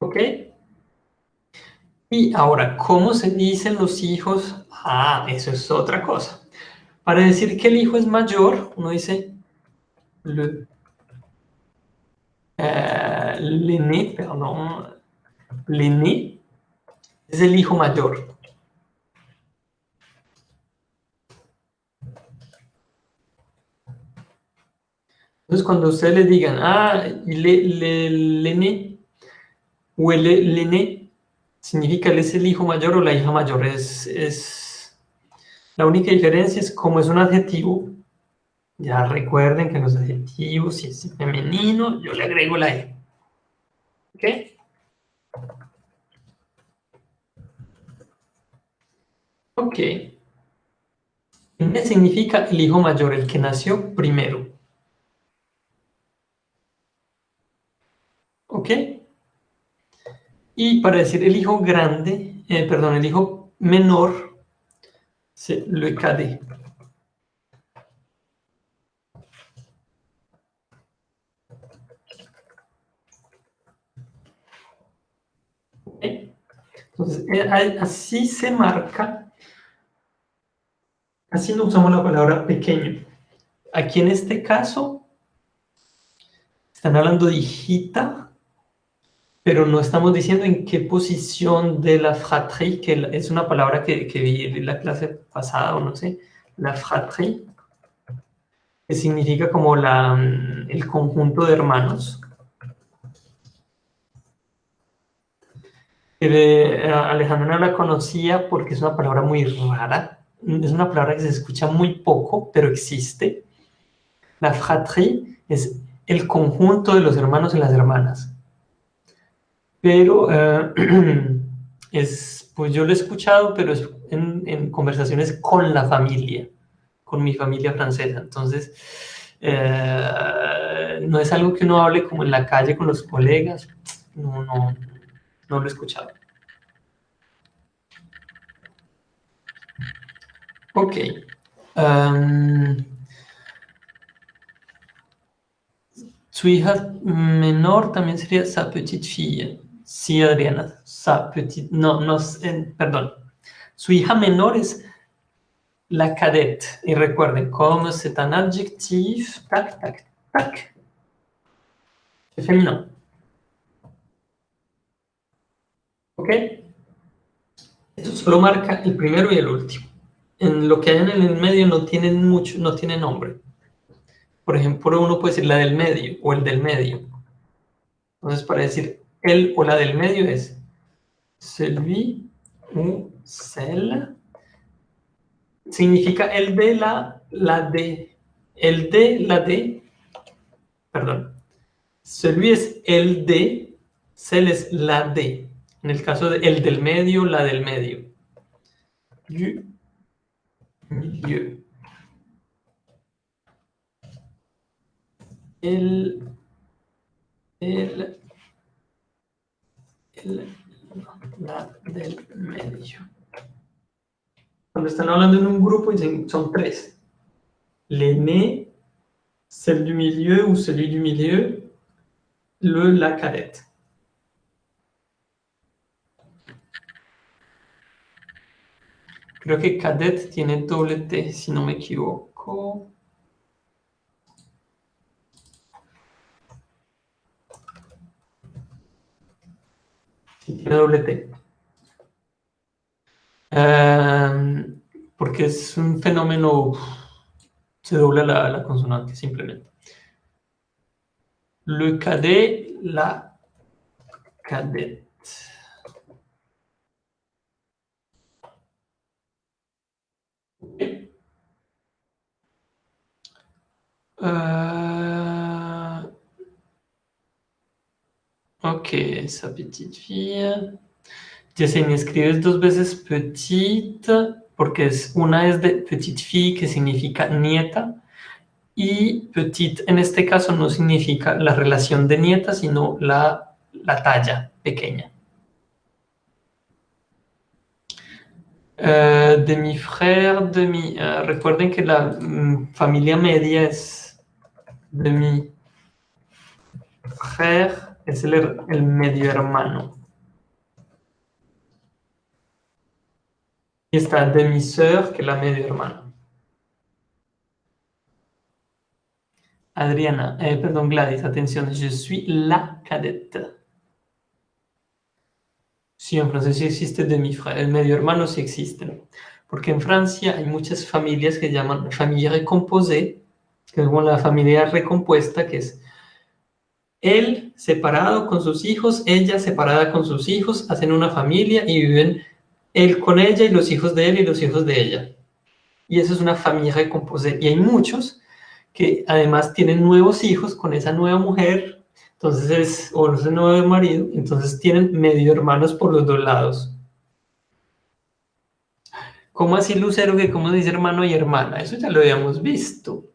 ¿Ok? Y ahora, ¿cómo se dicen los hijos? Ah, eso es otra cosa. Para decir que el hijo es mayor, uno dice le, eh, perdón, l'aîné es el hijo mayor. Entonces, cuando ustedes le digan, ah, le, le, o el significa él es el hijo mayor o la hija mayor. Es, es... La única diferencia es como es un adjetivo. Ya recuerden que en los adjetivos, si es femenino, yo le agrego la E. ¿Ok? Ok. qué significa el hijo mayor, el que nació primero. ¿Ok? Y para decir el hijo grande, eh, perdón, el hijo menor, se lo cadé. Entonces, eh, así se marca, así no usamos la palabra pequeño. Aquí en este caso, están hablando de hijita, pero no estamos diciendo en qué posición de la fratrie, que es una palabra que, vi en la clase pasada, o no sé, la fratrie, que significa como la, mm, el conjunto de hermanos. Eh, Alejandra la conocía porque es una palabra muy rara, es una palabra que se escucha muy poco, pero existe. La fratrie es el conjunto de los hermanos y las hermanas pero eh, es, pues yo lo he escuchado, pero es en, conversaciones con la familia, con mi familia francesa. Entonces, eh, no es algo que uno hable como en la calle con los colegas, no, no, no lo he escuchado. Ok. Em, su hija menor también sería sa petite fille. Sí, Adriana, no, no, perdón. Su hija menor es la cadete. Y recuerden, como es tan adjetivo? tac, tac, tac, es femenino. ¿Ok? eso solo marca el primero y el último. En lo que hay en el medio no tienen mucho, no tiene nombre. Por ejemplo, uno puede decir la del medio o el del medio. Entonces, para decir el o la del medio es celui ou celle. Significa el de la, la de. El de la de. Perdón. Celui es el de, celle es la de. En el caso de el del medio, la del medio. El, el la del medio. Cuando están hablando en un grupo, dicen, son tres. L'aîné, celle du milieu ou celui du milieu, le, la cadette. Creo que cadette tiene doble T, si no me equivoco. T. Em, porque es un fenómeno, se dobla la, la consonante simplemente. Le cadet, la cadet eh, que sa petite fille. me escribes dos veces Petit porque es, una es de petite fille, que significa nieta, y petite en este caso no significa la relación de nieta, sino la, la talla pequeña. Eh, de mi frère, de mi... Eh, recuerden que la mm, familia media es de mi frère, es el, medio hermano. Y está demi-sœur, que es la medio hermana. Adriana, eh, perdón Gladys, atención, yo soy la cadette. Sí, en francés sí existe demi-frère, el medio hermano sí existe. Porque en Francia hay muchas familias que llaman familia recomposée, que es la familia recompuesta, que es él separado con sus hijos, ella separada con sus hijos, hacen una familia y viven él con ella y los hijos de él y los hijos de ella. Y eso es una familia de Y hay muchos que además tienen nuevos hijos con esa nueva mujer, entonces es, o ese nuevo marido, entonces tienen medio hermanos por los dos lados. ¿Cómo así Lucero que cómo dice hermano y hermana? Eso ya lo habíamos visto.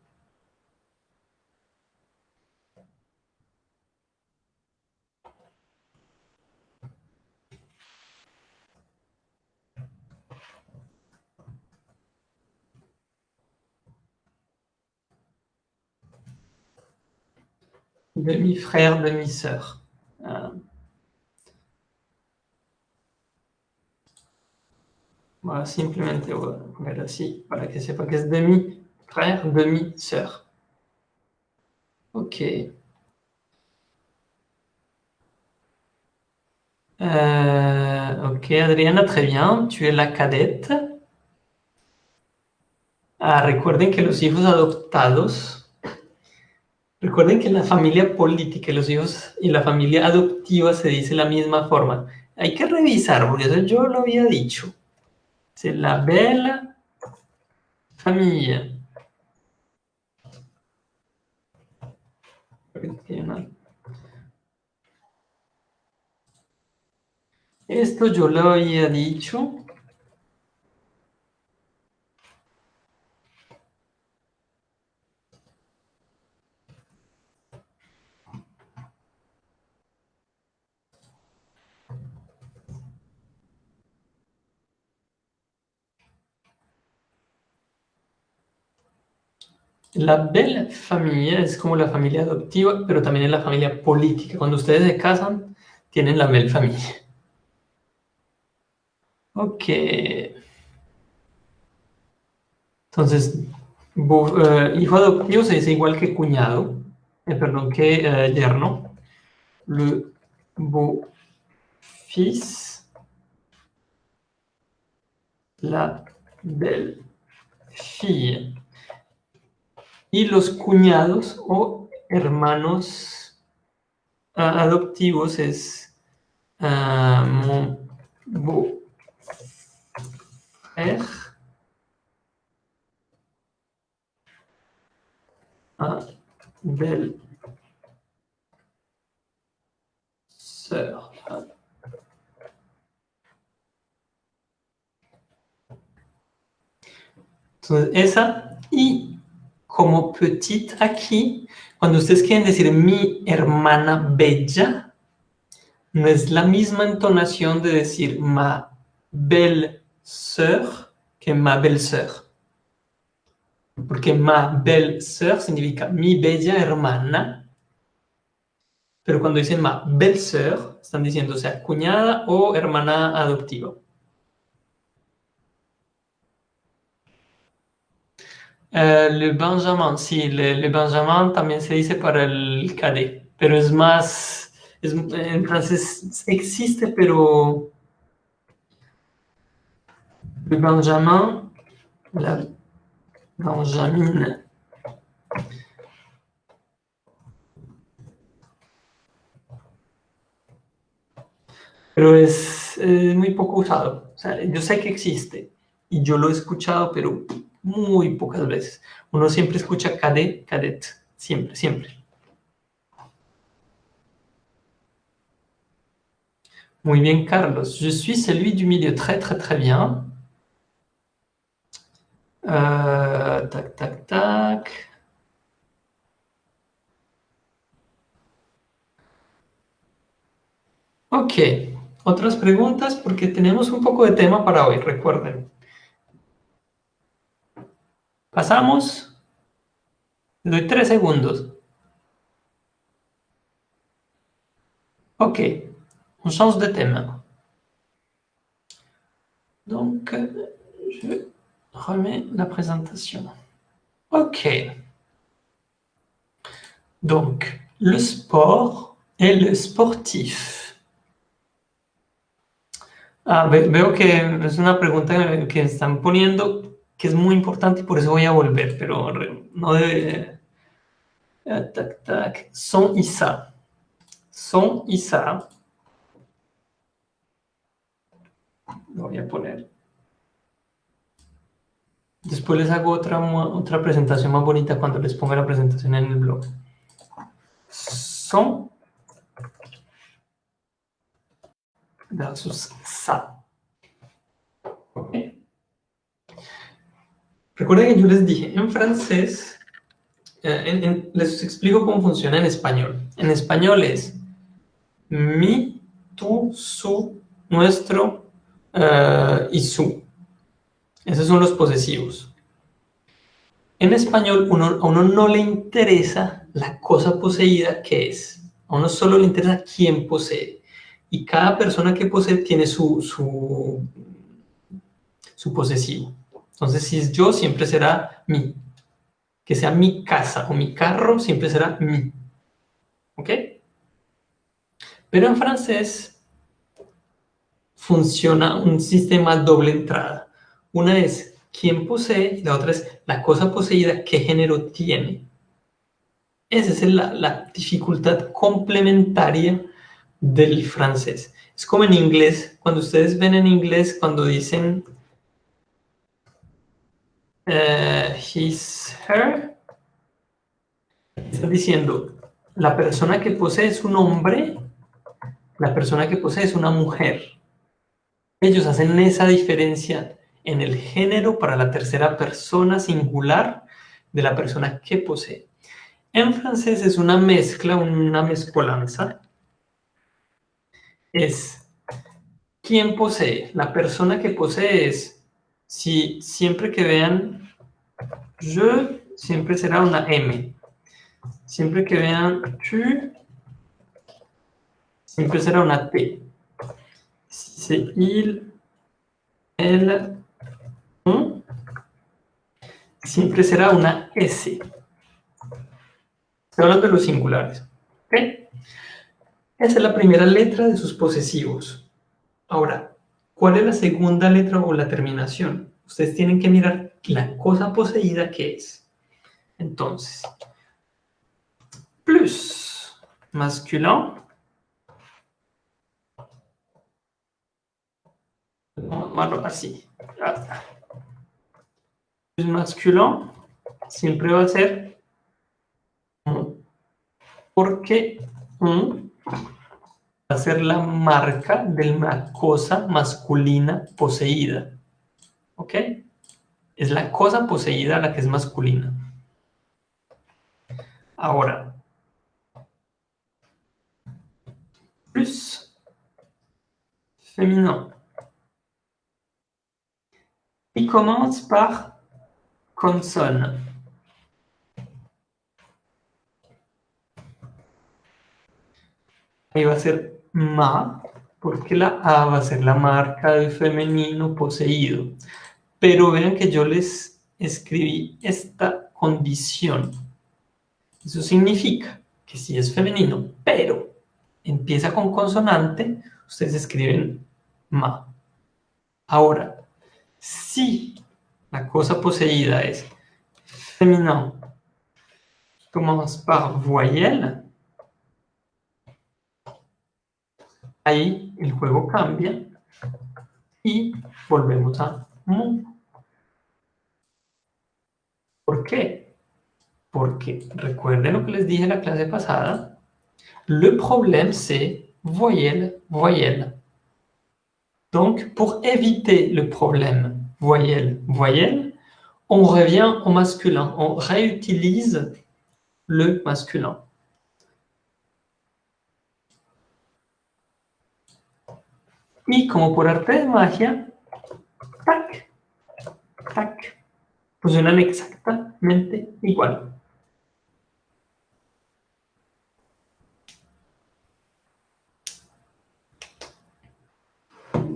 demi-frère, demi-sœur. Euh, voilà, simplemente voilà, así, para que pas que c'est, demi-frère, demi-sœur. Ok. Euh, ok, Adriana, très bien. Tu es la cadette. Ah, recuerden que los hijos adoptados Recuerden que la familia política y los hijos y la familia adoptiva se dice la misma forma. Hay que revisar, porque eso yo lo había dicho. Se la vela familia. Esto yo lo había dicho. La bella familia es como la familia adoptiva, pero también es la familia política. Cuando ustedes se casan, tienen la belle familia. Ok. Entonces, eh, hijo adoptivo se dice igual que cuñado, eh, perdón, que eh, yerno. Le beau fils. La belle fille y los cuñados o hermanos ah, adoptivos es uh, ah, mon beau-frère er, belle sœur entonces esa y como petit aquí, cuando ustedes quieren decir mi hermana bella, no es la misma entonación de decir ma belle sœur que ma belle sœur. Porque ma belle sœur significa mi bella hermana, pero cuando dicen ma belle sœur, están diciendo sea cuñada o hermana adoptiva. Eh, le Benjamin, sí, le, Benjamin también se dice para el cadet, pero es más, en francés existe, pero le Benjamin, la Benjamin, pero es, muy poco usado. yo sé que existe y yo lo he escuchado, pero muy pocas veces. Uno siempre escucha cadet, cadet, siempre, siempre. Muy bien, Carlos. Je suis celui du milieu. Très, très, très bien. Euh, tac, tac, tac. Ok. Otras preguntas porque tenemos un poco de tema para hoy, recuerden. Pasamos, le doy tres Ok, on change de thème. Donc, je remets la présentation. Ok. Donc, le sport et le sportif. Ah, veo que es una pregunta que están poniendo que es muy importante y por eso voy a volver, pero no debe... Eh, tac, tac. Son y sa. Son y sa. Lo voy a poner. Después les hago otra, otra presentación más bonita cuando les ponga la presentación en el blog. Son sus sa. Recuerden que yo les dije en francés, eh, les explico cómo funciona en español. En español es mi, tú, su, nuestro eh, y su. Esos son los posesivos. En español a uno no le interesa la cosa poseída que es. A uno solo le interesa quién posee. Y cada persona que posee tiene su, su, su posesivo. Entonces, si es yo, siempre será mi. Que sea mi casa o mi carro, siempre será mi. ¿Ok? Pero en francés funciona un sistema doble entrada. Una es quién posee y la otra es la cosa poseída, qué género tiene. Esa es la, la dificultad complementaria del francés. Es como en inglés, cuando ustedes ven en inglés, cuando dicen eh, his, her, está diciendo, la persona que posee es un hombre, la persona que posee es una mujer. Ellos hacen esa diferencia en el género para la tercera persona singular de la persona que posee. En francés es una mezcla, una mezcolanza. Es quien posee, la persona que posee es si siempre que vean je, siempre será una M. Siempre que vean tu, siempre será una T. Si se il, el, un, siempre será una S. Estoy hablando de los singulares. ¿okay? Esa es la primera letra de sus posesivos. Ahora, ¿Cuál es la segunda letra o la terminación? Ustedes tienen que mirar la cosa poseída que es. Entonces, plus masculin. Vamos a tomarlo así. Plus masculin siempre va a ser porque un a ser la marca de una cosa masculina poseída. ¿Ok? Es la cosa poseída la que es masculina. Ahora, plus féminin. y commence par consonne. Ahí va a ser ma, porque la a va a ser la marca del femenino poseído. Pero vean que yo les escribí esta condición. Eso significa que si es femenino, pero empieza con consonante, ustedes escriben ma. Ahora, si la cosa poseída es femenino, tomamos par voyelle, Ahí el juego cambia y volvemos a Pourquoi? ¿Por qué? Porque recuerden ce que les dije en la classe passée. le problème c'est voyelle, voyelle. Donc pour éviter le problème voyelle, voyelle, on revient au masculin, on réutilise le masculin. Y como por arte de magia, tac, tac, funcionan exactamente igual.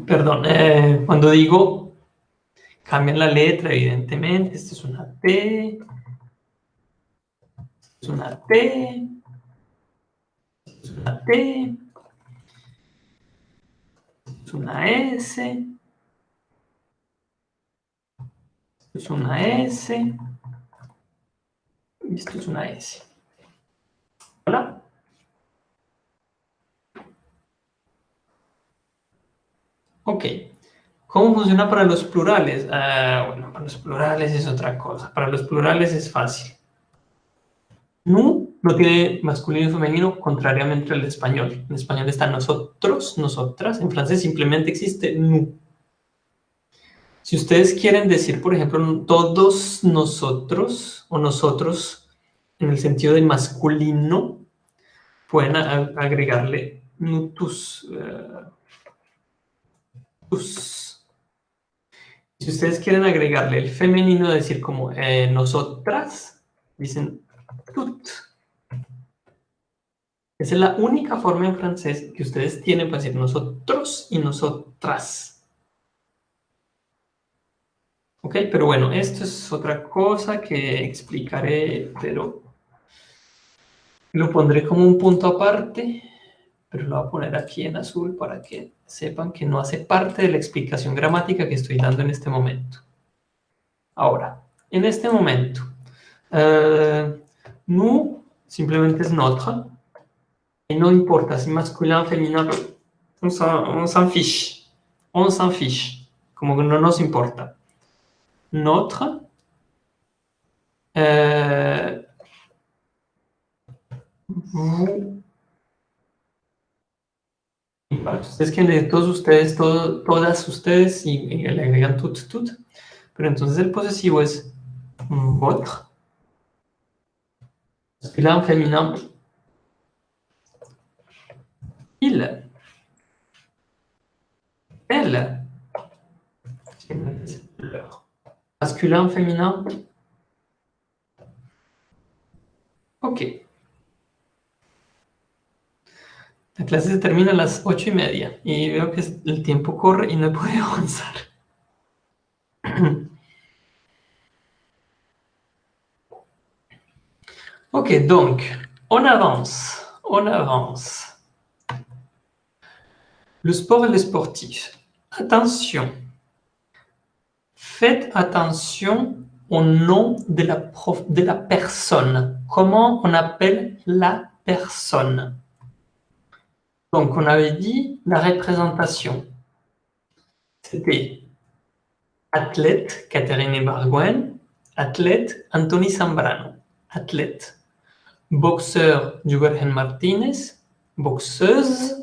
Perdón, eh, cuando digo cambian la letra, evidentemente, esto es una T, es una T, esto es una T, es una S, esto es una S, y esto es una S. ¿Hola? Ok. ¿Cómo funciona para los plurales? Ah, bueno, para los plurales es otra cosa. Para los plurales es fácil. Nu no tiene masculino y femenino, contrariamente al español. En español está nosotros, nosotras, en francés simplemente existe nu. Si ustedes quieren decir, por ejemplo, todos nosotros o nosotros en el sentido de masculino, pueden agregarle nutus. Eh, si ustedes quieren agregarle el femenino, decir como eh, nosotras, dicen tut. Esa es la única forma en francés que ustedes tienen para decir nosotros y nosotras. Ok, pero bueno, esto es otra cosa que explicaré, pero lo pondré como un punto aparte, pero lo voy a poner aquí en azul para que sepan que no hace parte de la explicación gramática que estoy dando en este momento. Ahora, en este momento, eh, nous simplemente es notre, y no importa si masculin, o on s'en fiche. On s'en fiche. Como que no nos importa. Notre. Euh, es que de todos ustedes, todas ustedes, y, le agregan tut. tout. Pero entonces el posesivo es votre. Masculin, femenino... Il. Elle. Masculin, féminin Ok. La classe se termine à las ocho 30 et je vois que le el et corre ne no pas avancer. ok, donc, on avance, on avance. Le sport et les sportifs. Attention. Faites attention au nom de la, de la personne. Comment on appelle la personne Donc, on avait dit la représentation. C'était athlète Catherine Barguen, athlète Anthony Zambrano, athlète. Boxeur Jürgen Martinez, boxeuse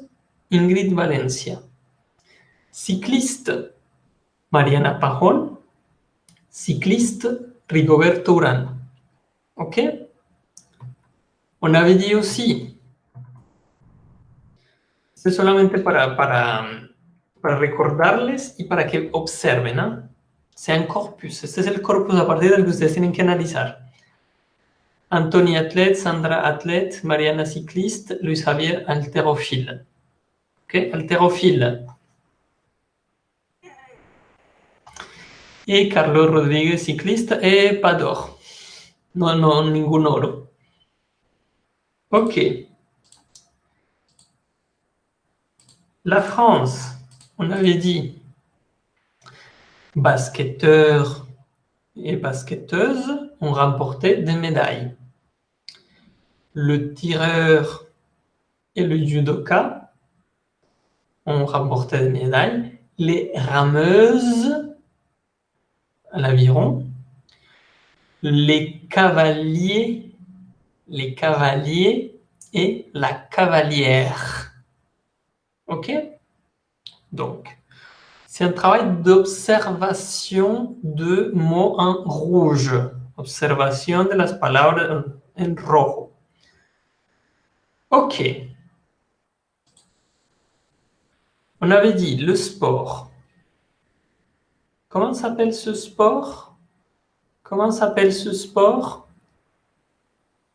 Ingrid Valencia. Ciclista, Mariana Pajón. Ciclista, Rigoberto Urán. OK On avait sí. aussi, es solamente para, para, para recordarles y para que observen, ¿ah? sean corpus, este es el corpus a partir del que ustedes tienen que analizar. Anthony Atlet, Sandra Atlet, Mariana Ciclista, Luis Javier Alterofil. Ok, haltérophile. Et Carlos cycliste et pas d'or non, non, ningún oro. Ok. La France, on avait dit basketteurs et basketteuses ont remporté des médailles. Le tireur et le judoka on remporté des médailles. Les rameuses à l'aviron. Les cavaliers, les cavaliers et la cavalière. OK Donc, c'est un travail d'observation de mots en rouge. Observation de las palabras en rojo. OK. On avait dit le sport. Comment s'appelle ce sport Comment s'appelle ce sport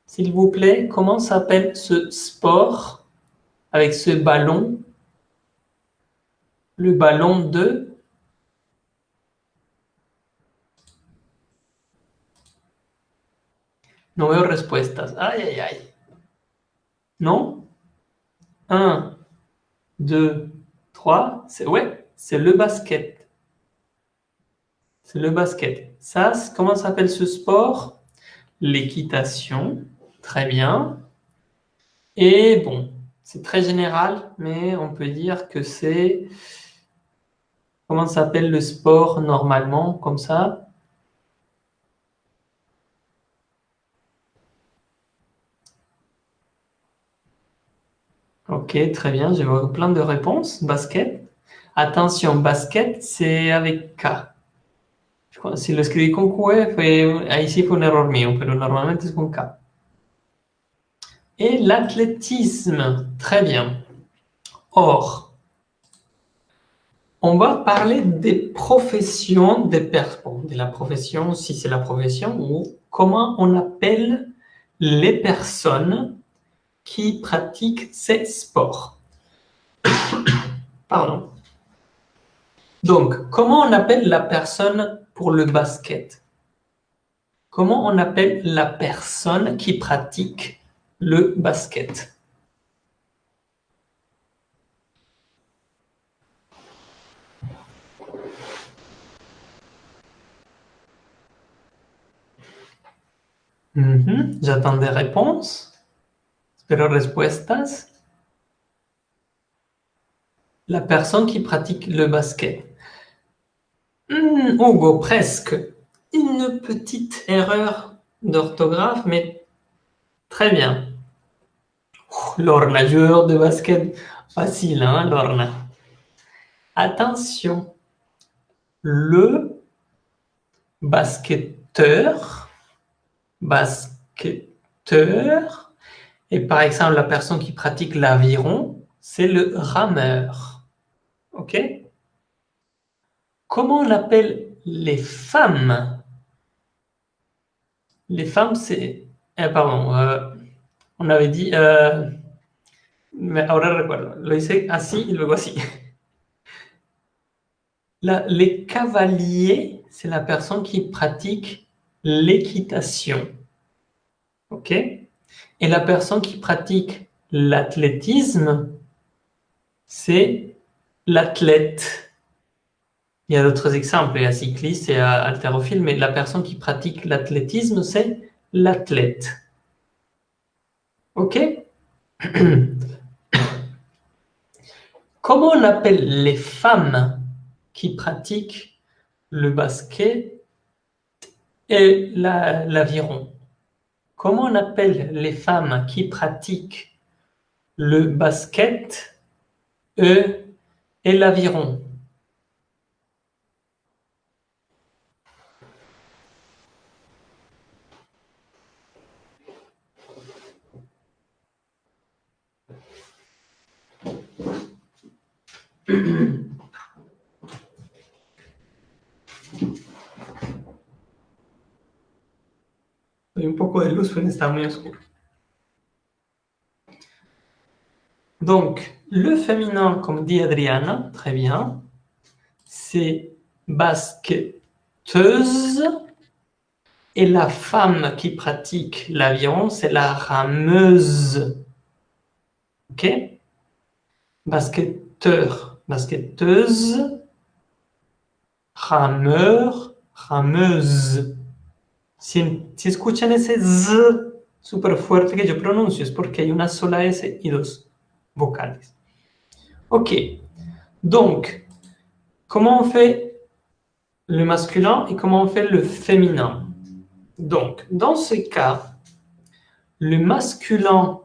S'il vous plaît, comment s'appelle ce sport avec ce ballon Le ballon de No veo respuestas. Ay, ay, ay. Non 1, 2, c'est ouais, c'est le basket. C'est le basket. Ça, comment s'appelle ce sport L'équitation. Très bien. Et bon, c'est très général, mais on peut dire que c'est... Comment s'appelle le sport normalement, comme ça Ok, très bien, j'ai plein de réponses. Basket. Attention, basket, c'est avec K. Si je l'écris con Q, e, fue, ahí un error mío, pero normalement, c'est con K. Et l'athlétisme, très bien. Or, on va parler des professions des personnes, de la profession, si c'est la profession, ou comment on appelle les personnes qui pratique ces sports. Pardon. Donc, comment on appelle la personne pour le basket Comment on appelle la personne qui pratique le basket mhm, J'attends des réponses. Pero respuestas? La personne qui pratique le basket. Mm, Hugo, presque. Une petite erreur d'orthographe, mais très bien. Lorna, joueur de basket. Facile, hein, Lorna. Attention. Le basketteur, basketteur, et par exemple, la personne qui pratique l'aviron, c'est le rameur. OK Comment on les femmes Les femmes, c'est... Eh, pardon, euh, on avait dit... Euh, mais ahora recuerdo, lo hice así y luego así. les cavaliers, c'est la personne qui pratique l'équitation. OK et la personne qui pratique l'athlétisme, c'est l'athlète. Il y a d'autres exemples, il y a cycliste et haltérophile, mais la personne qui pratique l'athlétisme, c'est l'athlète. OK Comment on appelle les femmes qui pratiquent le basket et l'aviron Comment on appelle les femmes qui pratiquent le basket eux, et l'aviron Donc, le féminin, comme dit Adriana, très bien, c'est basketeuse. Et la femme qui pratique l'avion, c'est la rameuse. OK Basketteur, basketteuse, rameur, rameuse. Si, si escuchan ese Z super fuerte que yo pronuncio, es porque hay una sola S y dos vocales. Ok, donc, comment on fait le masculin et comment on fait le féminin Donc, dans ce cas, le masculin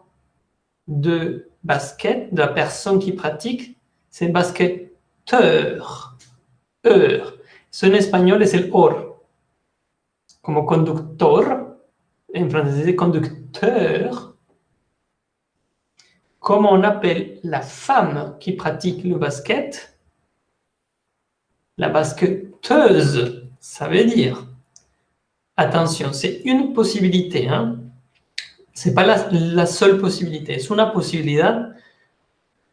de basket, de la personne qui pratique, c'est basketteur. Heure. C'est en espagnol, c'est le or. Comme conducteur, en français conducteur, comment on appelle la femme qui pratique le basket La basketteuse, ça veut dire. Attention, c'est une possibilité, hein c'est pas la, seule possibilité, es una posibilidad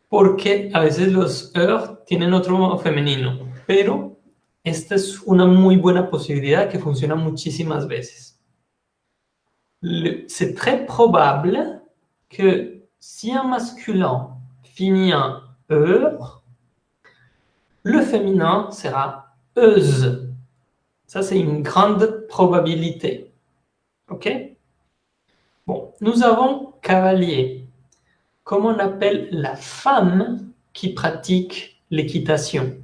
porque a veces los er tienen otro femenino, pero c'est une très bonne possibilité qui fonctionne funciona de veces. C'est très probable que si un masculin finit en e, le féminin sera euse. Ça, c'est une grande probabilité. OK Bon, nous avons cavalier. Comment on appelle la femme qui pratique l'équitation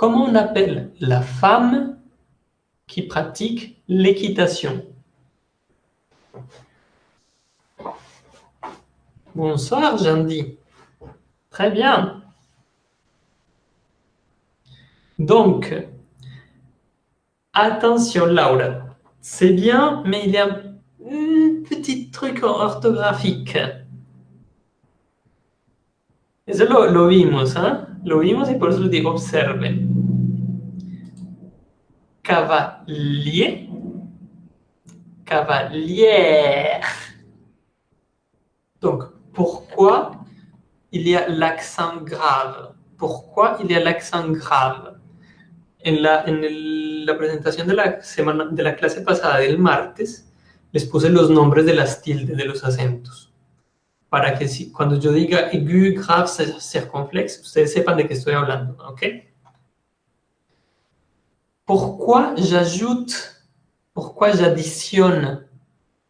Comment on appelle la femme qui pratique l'équitation Bonsoir, Jandy. Très bien. Donc, attention, Laura. C'est bien, mais il y a un petit truc orthographique. Es lo, lo vimos, hein Lo vimos y por eso les digo observen. Cavalier. Cavalier. Donc, pourquoi il y a l'accent grave Pourquoi il y a l'accent grave En, la, en la, presentación de la, semana, de la clase pasada del martes, les puse los nombres de las tildes, de los acentos. pour que si, cuando yo aigu, grave, circonflexe, ustedes sepan de qué je hablando, ¿ok? Pourquoi j'ajoute, pourquoi j'additionne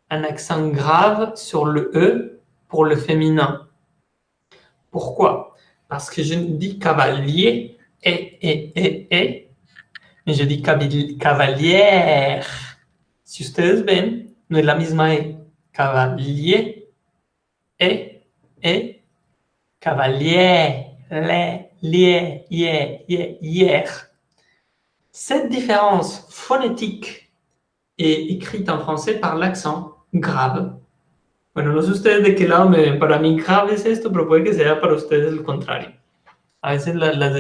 un accent grave sur le E pour le féminin Pourquoi Parce que je dis cavalier, et, et, et, mais je dis cavalière. Si ustedes ven, no es la misma E, cavalier, et, et, cavalier, les, lié, yé, yé, hier. Cette différence phonétique est écrite en français par l'accent grave. Bueno, no sé ustedes de qué lado me Para mí grave es esto, pero puede que sea para ustedes el contrario. A veces la, la,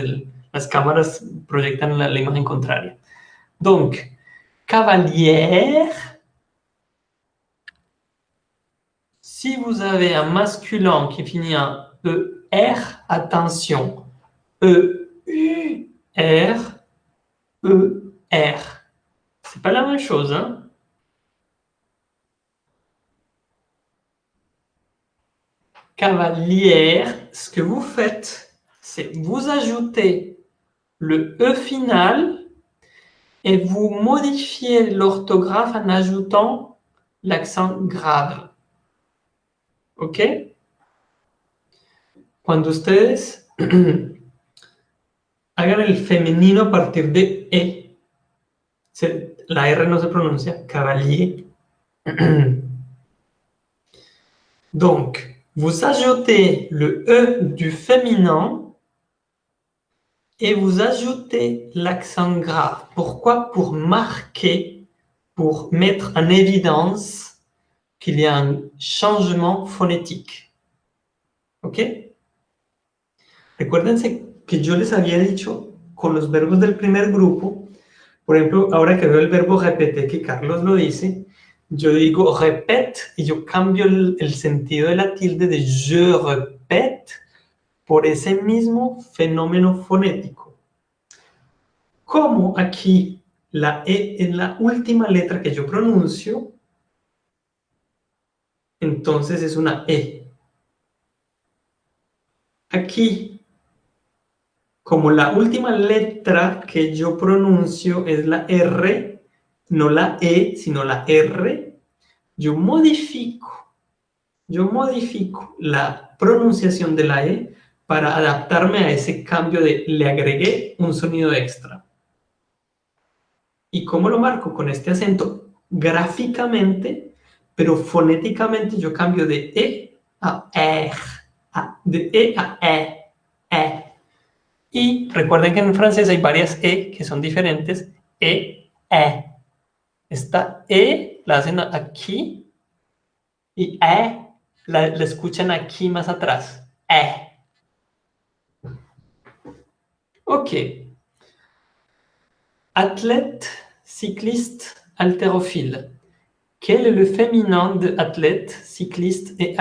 las cámaras proyectan la, la imagen contraria. Donc, cavalier, Si vous avez un masculin qui finit en ER, attention, E-U-R, E-R. C'est pas la même chose, hein Cavalière, ce que vous faites, c'est vous ajoutez le E final et vous modifiez l'orthographe en ajoutant l'accent grave. ¿Ok? vous ustedes hagan el femenino partir de E, la R ne se pronuncia, cavalier. Donc, vous ajoutez le E du féminin et vous ajoutez l'accent grave. Pourquoi Pour marquer, pour mettre en évidence que hay un changement fonético. ¿Ok? Recuérdense que yo les había dicho con los verbos del primer grupo, por ejemplo, ahora que veo el verbo repetir, que Carlos lo dice, yo digo repete y yo cambio el, sentido de la tilde de je repete por ese mismo fenómeno fonético. Como aquí la E es la última letra que yo pronuncio, entonces es una E. Aquí, como la última letra que yo pronuncio es la R, no la E, sino la R, yo modifico, yo modifico la pronunciación de la E para adaptarme a ese cambio de le agregué un sonido extra. ¿Y cómo lo marco? Con este acento. Gráficamente pero fonéticamente yo cambio de E a E, de E a E, E. Y recuerden que en francés hay varias E que son diferentes, E, E. Esta E la hacen aquí y E la, escuchan aquí más atrás, E. Ok. Athlète, cycliste, haltérophile. Quel est le féminin de athlète, cycliste et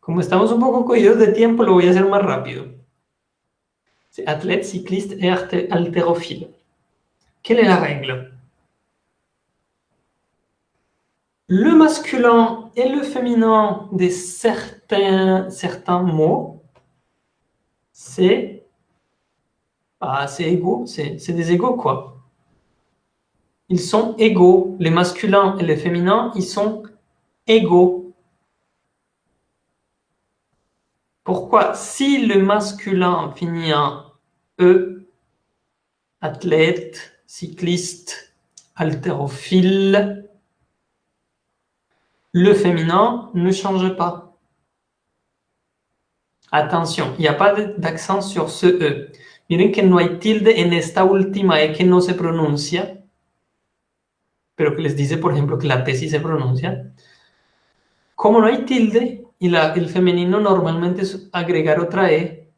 Comme nous sommes un peu cogidos de temps, je vais le faire plus rápido. C'est athlète, cycliste et haltérophile. Quelle est la règle Le masculin et le féminin de certains, certains mots, c'est c'est égaux, c'est des égaux quoi. Ils sont égaux. Les masculins et les féminins, ils sont égaux. Pourquoi si le masculin finit en E, athlète, cycliste, haltérophile, le féminin ne change pas. Attention, il n'y a pas d'accent sur ce E. Miren que no hay tilde en esta última E que no se pronuncia. pero que les dice, por ejemplo, que la tesis se pronuncia, como no hay tilde y el femenino normalmente es agregar otra E,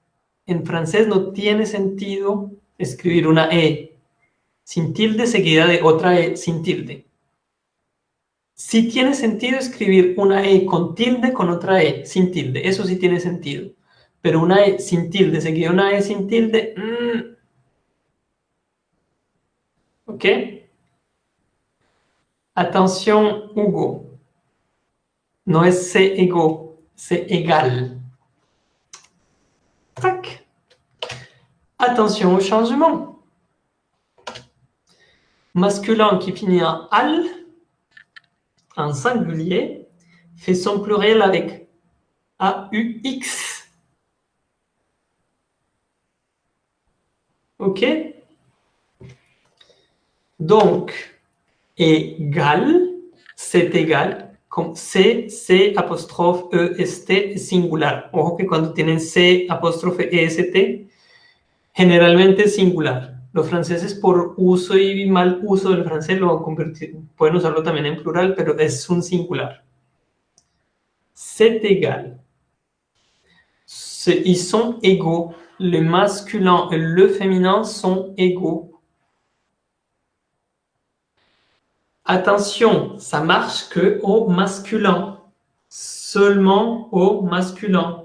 en francés no tiene sentido escribir una E sin tilde seguida de otra E sin tilde. Sí tiene sentido escribir una E con tilde con otra E sin tilde, eso sí tiene sentido. Pero una E sin tilde seguida de una E sin tilde... Mm. ¿Ok? Attention, Hugo. No c'est égo, c'est égal. Tac. Attention au changement. Masculin qui finit en al, en singulier, fait son pluriel avec A-U-X. OK Donc, Egal, gal, égal, con C, C apóstrofe e, t singular. Ojo que cuando tienen C apóstrofe e, t generalmente es singular. Los franceses por uso y mal uso del francés lo pueden usarlo también en plural, pero es un singular. C'est égal. Ils son égaux. Le masculin et le féminin sont égaux. Attention, ça marche que au masculin. Seulement au masculin.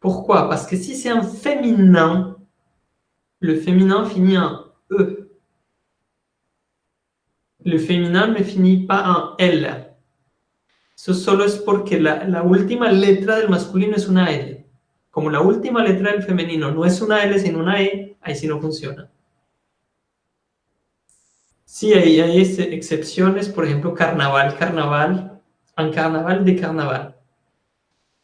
Pourquoi Parce que si c'est un féminin, le féminin finit en « e ». Le féminin ne finit pas en « l ». ce solo parce que la, la última letra del masculino es una L. Como la última letra del femenino no es una L sino una E, ahí sí no funciona. Sí, hay, este, excepciones, por ejemplo, carnaval, carnaval, un carnaval de carnaval.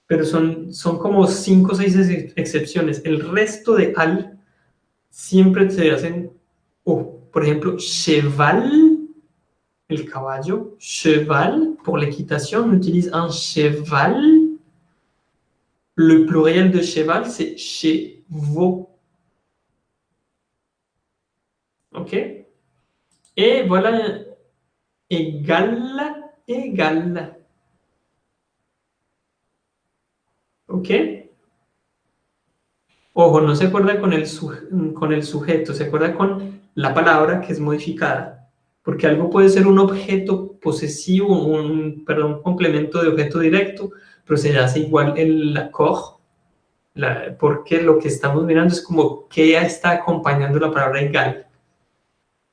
Pero son, como cinco o seis excepciones. El resto de al siempre se hacen, o. por ejemplo, cheval, el caballo, cheval, pour l'équitation, on utilise un cheval. Le pluriel de cheval, c'est chevaux. OK e voilà. egala égal. E ¿Ok? Ojo, no se acuerda con el, sujeto, se acuerda con la palabra que es modificada. Porque algo puede ser un objeto posesivo, un, perdón, complemento de objeto directo, pero se hace igual el accord, porque lo que estamos mirando es como que está acompañando la palabra egal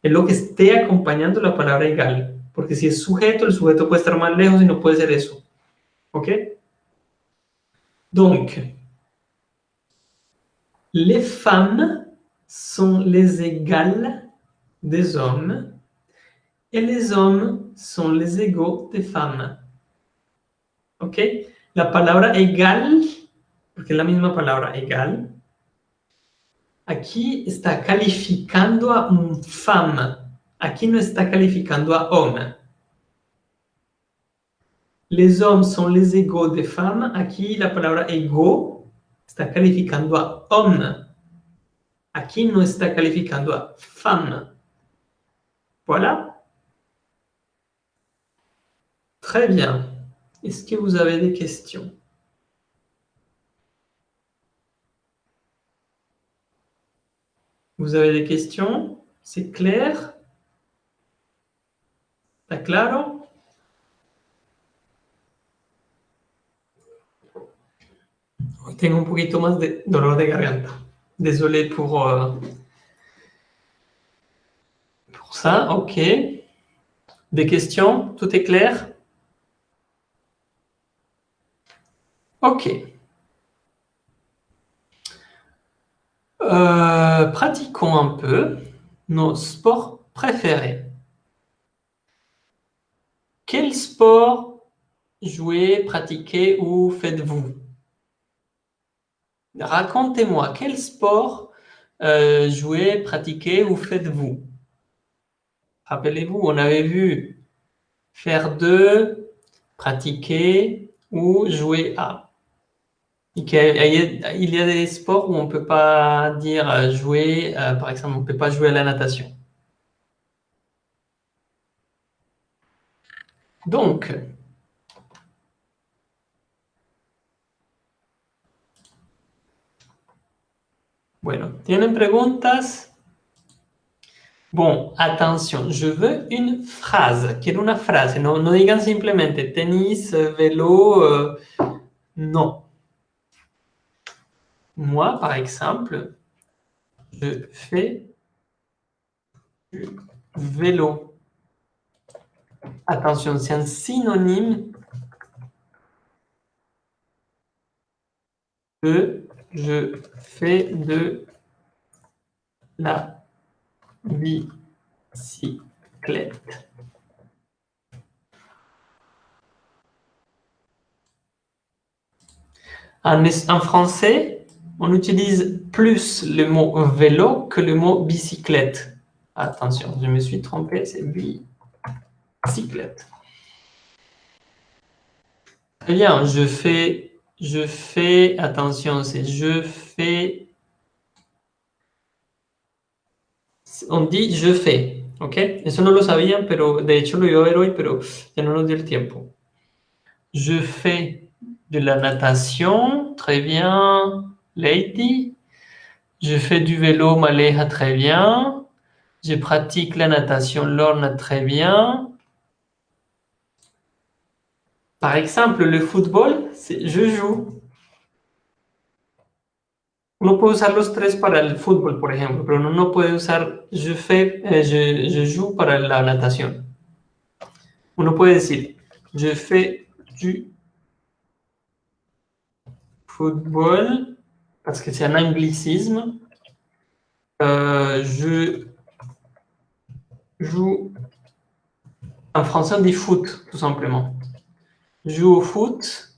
es lo que esté acompañando la palabra igual porque si es sujeto, el sujeto puede estar más lejos y no puede ser eso. ¿Ok? Donc, les femmes sont les égales des hommes et les hommes sont les égaux des femmes. ¿Ok? La palabra egal, porque es la misma palabra egal, Aquí está calificando a un femme. Aquí no está calificando a homme. Les hommes son les égaux de femmes. Aquí la palabra ego está calificando a homme. Aquí no está calificando a femme. Voilà. Très bien. Est-ce que vous avez des questions Vous avez des questions C'est clair Está claro Hoy tengo un peu plus de douleur de garganta. Désolé pour, euh, pour ça. Ok. Des questions Tout est clair Ok. Euh, pratiquons un peu nos sports préférés. Quel sport jouez, pratiquez ou faites-vous Racontez-moi, quel sport euh, jouez, pratiquez ou faites-vous Rappelez-vous, on avait vu faire deux, pratiquer ou jouer à. Il y, a, y a des sports où on ne peut pas dire euh, jouer, euh, par exemple, on ne peut pas jouer à la natation. Donc, bueno, ¿tienen preguntas? Bon, attention, je veux une phrase. Quiero una frase. Non, no digan simplemente tennis, vélo. Euh, non. Moi, par exemple, je fais du vélo. Attention, c'est un synonyme de je fais de la bicyclette. En, en français, on utilise plus le mot vélo que le mot bicyclette. Attention, je me suis trompé, c'est bicyclette. Très bien, je fais, je fais, attention, c'est je fais, on dit je fais, ok? Eso no lo sabían, pero de hecho lo iba a ver hoy, pero ya no nos dio tiempo. Je fais de la natation, très bien. Lady. Je fais du vélo, Maléha très bien. Je pratique la natation, Lorna très bien. Par exemple, le football, c'est je joue. On peut usar los tres para el football, por ejemplo, pero uno no puede usar je, fais, eh, je, joue para la natation Uno puede decir, je fais du football parce que c'est un anglicisme. Euh, je joue, en français on dit foot, tout simplement. Je joue au foot,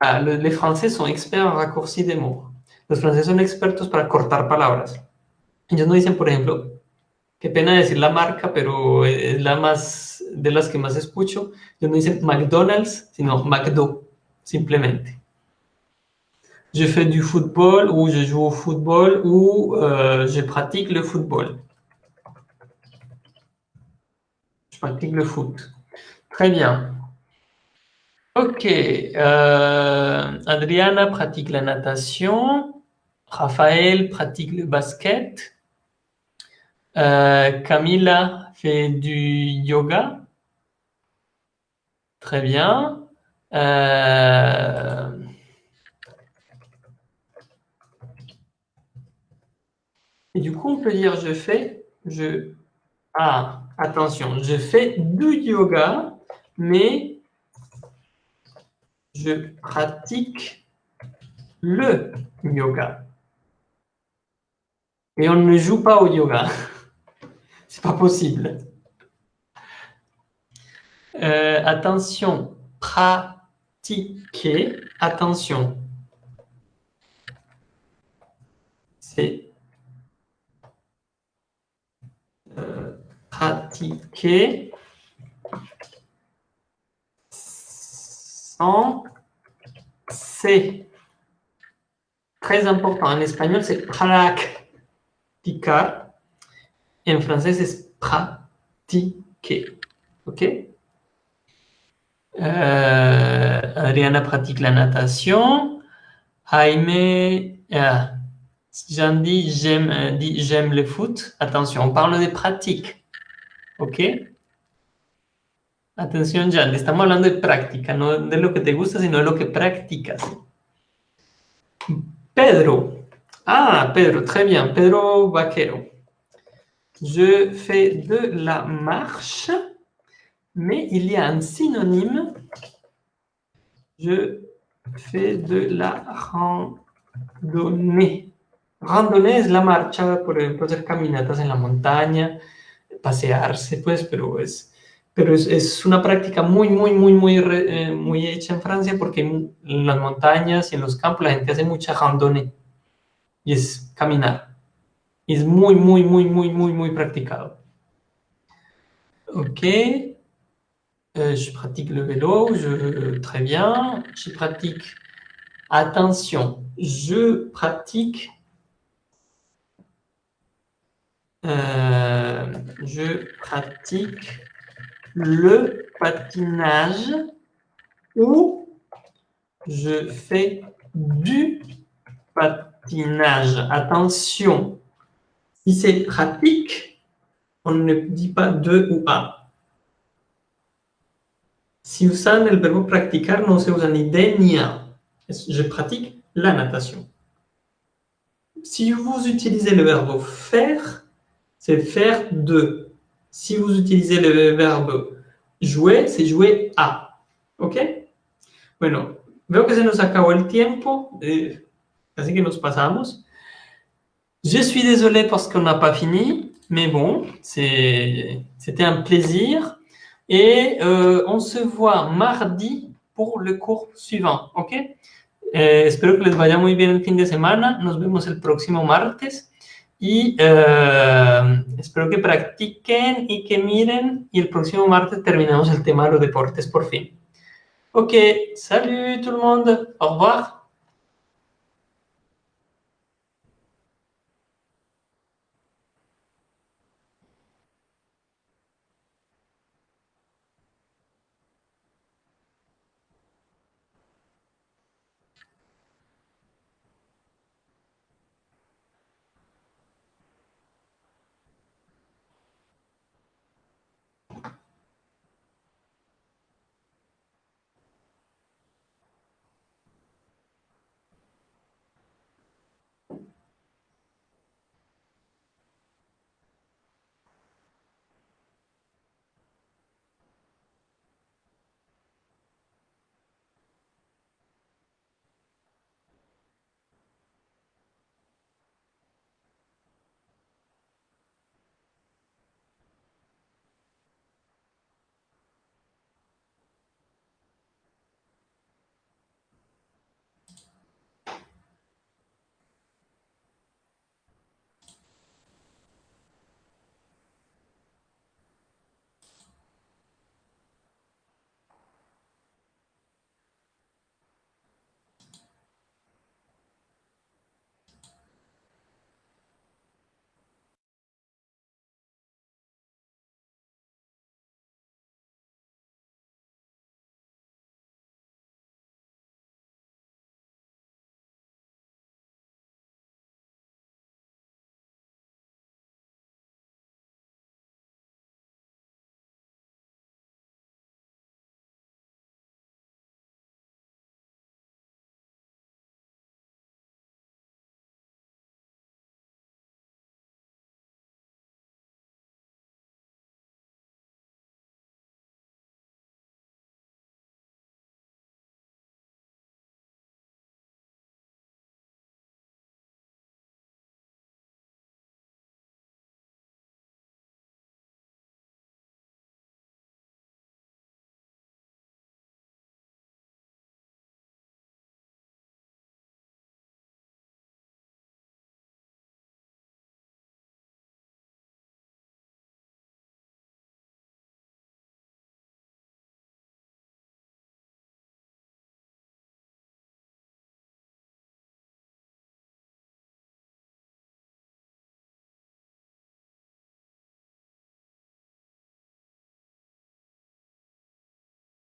ah, les Français sont experts en raccourci des mots. Los franceses son expertos para cortar palabras. Ellos no dicen, por ejemplo, qué pena dire la marque, pero es la más de las que más escucho. Ellos no dicen McDonald's, sino McDo, simplement je fais du football ou je joue au football ou euh, je pratique le football. Je pratique le foot. Très bien. Ok. Euh, Adriana pratique la natation. Raphaël pratique le basket. Euh, Camilla fait du yoga. Très bien. Et du coup, on peut dire je fais, je... Ah, attention, je fais du yoga, mais je pratique le yoga. Et on ne joue pas au yoga. C'est pas possible. Euh, attention, pratiquer, attention. C'est pratiquer sans C. Très important. En espagnol, c'est practicar. en français, c'est pratiquer. OK euh, pratique la natation. Jaime, euh, si j'en euh, j'aime le foot, attention, on parle des pratiques. ¿Ok? Atención, Jan, estamos hablando de práctica, no de lo que te gusta, sino de lo que practicas. Pedro. Ah, Pedro, très bien. Pedro Vaquero. Je fais de la marche, mais il y un synonyme. Je fais de la randonnée. Randonnée es la marcha, por ejemplo, hacer caminatas en la montaña, pasearse, pues, pero es, pero es, es una práctica muy, muy, muy, muy, eh, muy hecha en Francia porque en las montañas y en los campos la gente hace mucha randonnée y es caminar. Y es muy, muy, muy, muy, muy, muy practicado. Ok. Euh, je pratique le vélo, je, euh, très bien. Je pratique, Atención, je pratique Euh, je pratique le patinage ou je fais du patinage. Attention, si c'est pratique, on ne dit pas de ou pas. Si vous le le verbe « non si vous ni idée ni a. Je pratique la natation. Si vous utilisez le verbe faire, c'est faire de. Si vous utilisez le verbe jouer, c'est jouer à ». ¿Ok? Bueno, veo que se nous a el tiempo, temps, eh, así que nos pasamos. Je suis désolé parce qu'on n'a pas fini, mais bon, c'était un plaisir. Et euh, on se voit mardi pour le cours suivant, ¿ok? Eh, espero que les vaya muy bien el fin de semana. Nos vemos el próximo martes. Y eh, espero que practiquen y que miren. Y el próximo martes terminamos el tema de los deportes por fin. Ok, salut tout le monde, au revoir.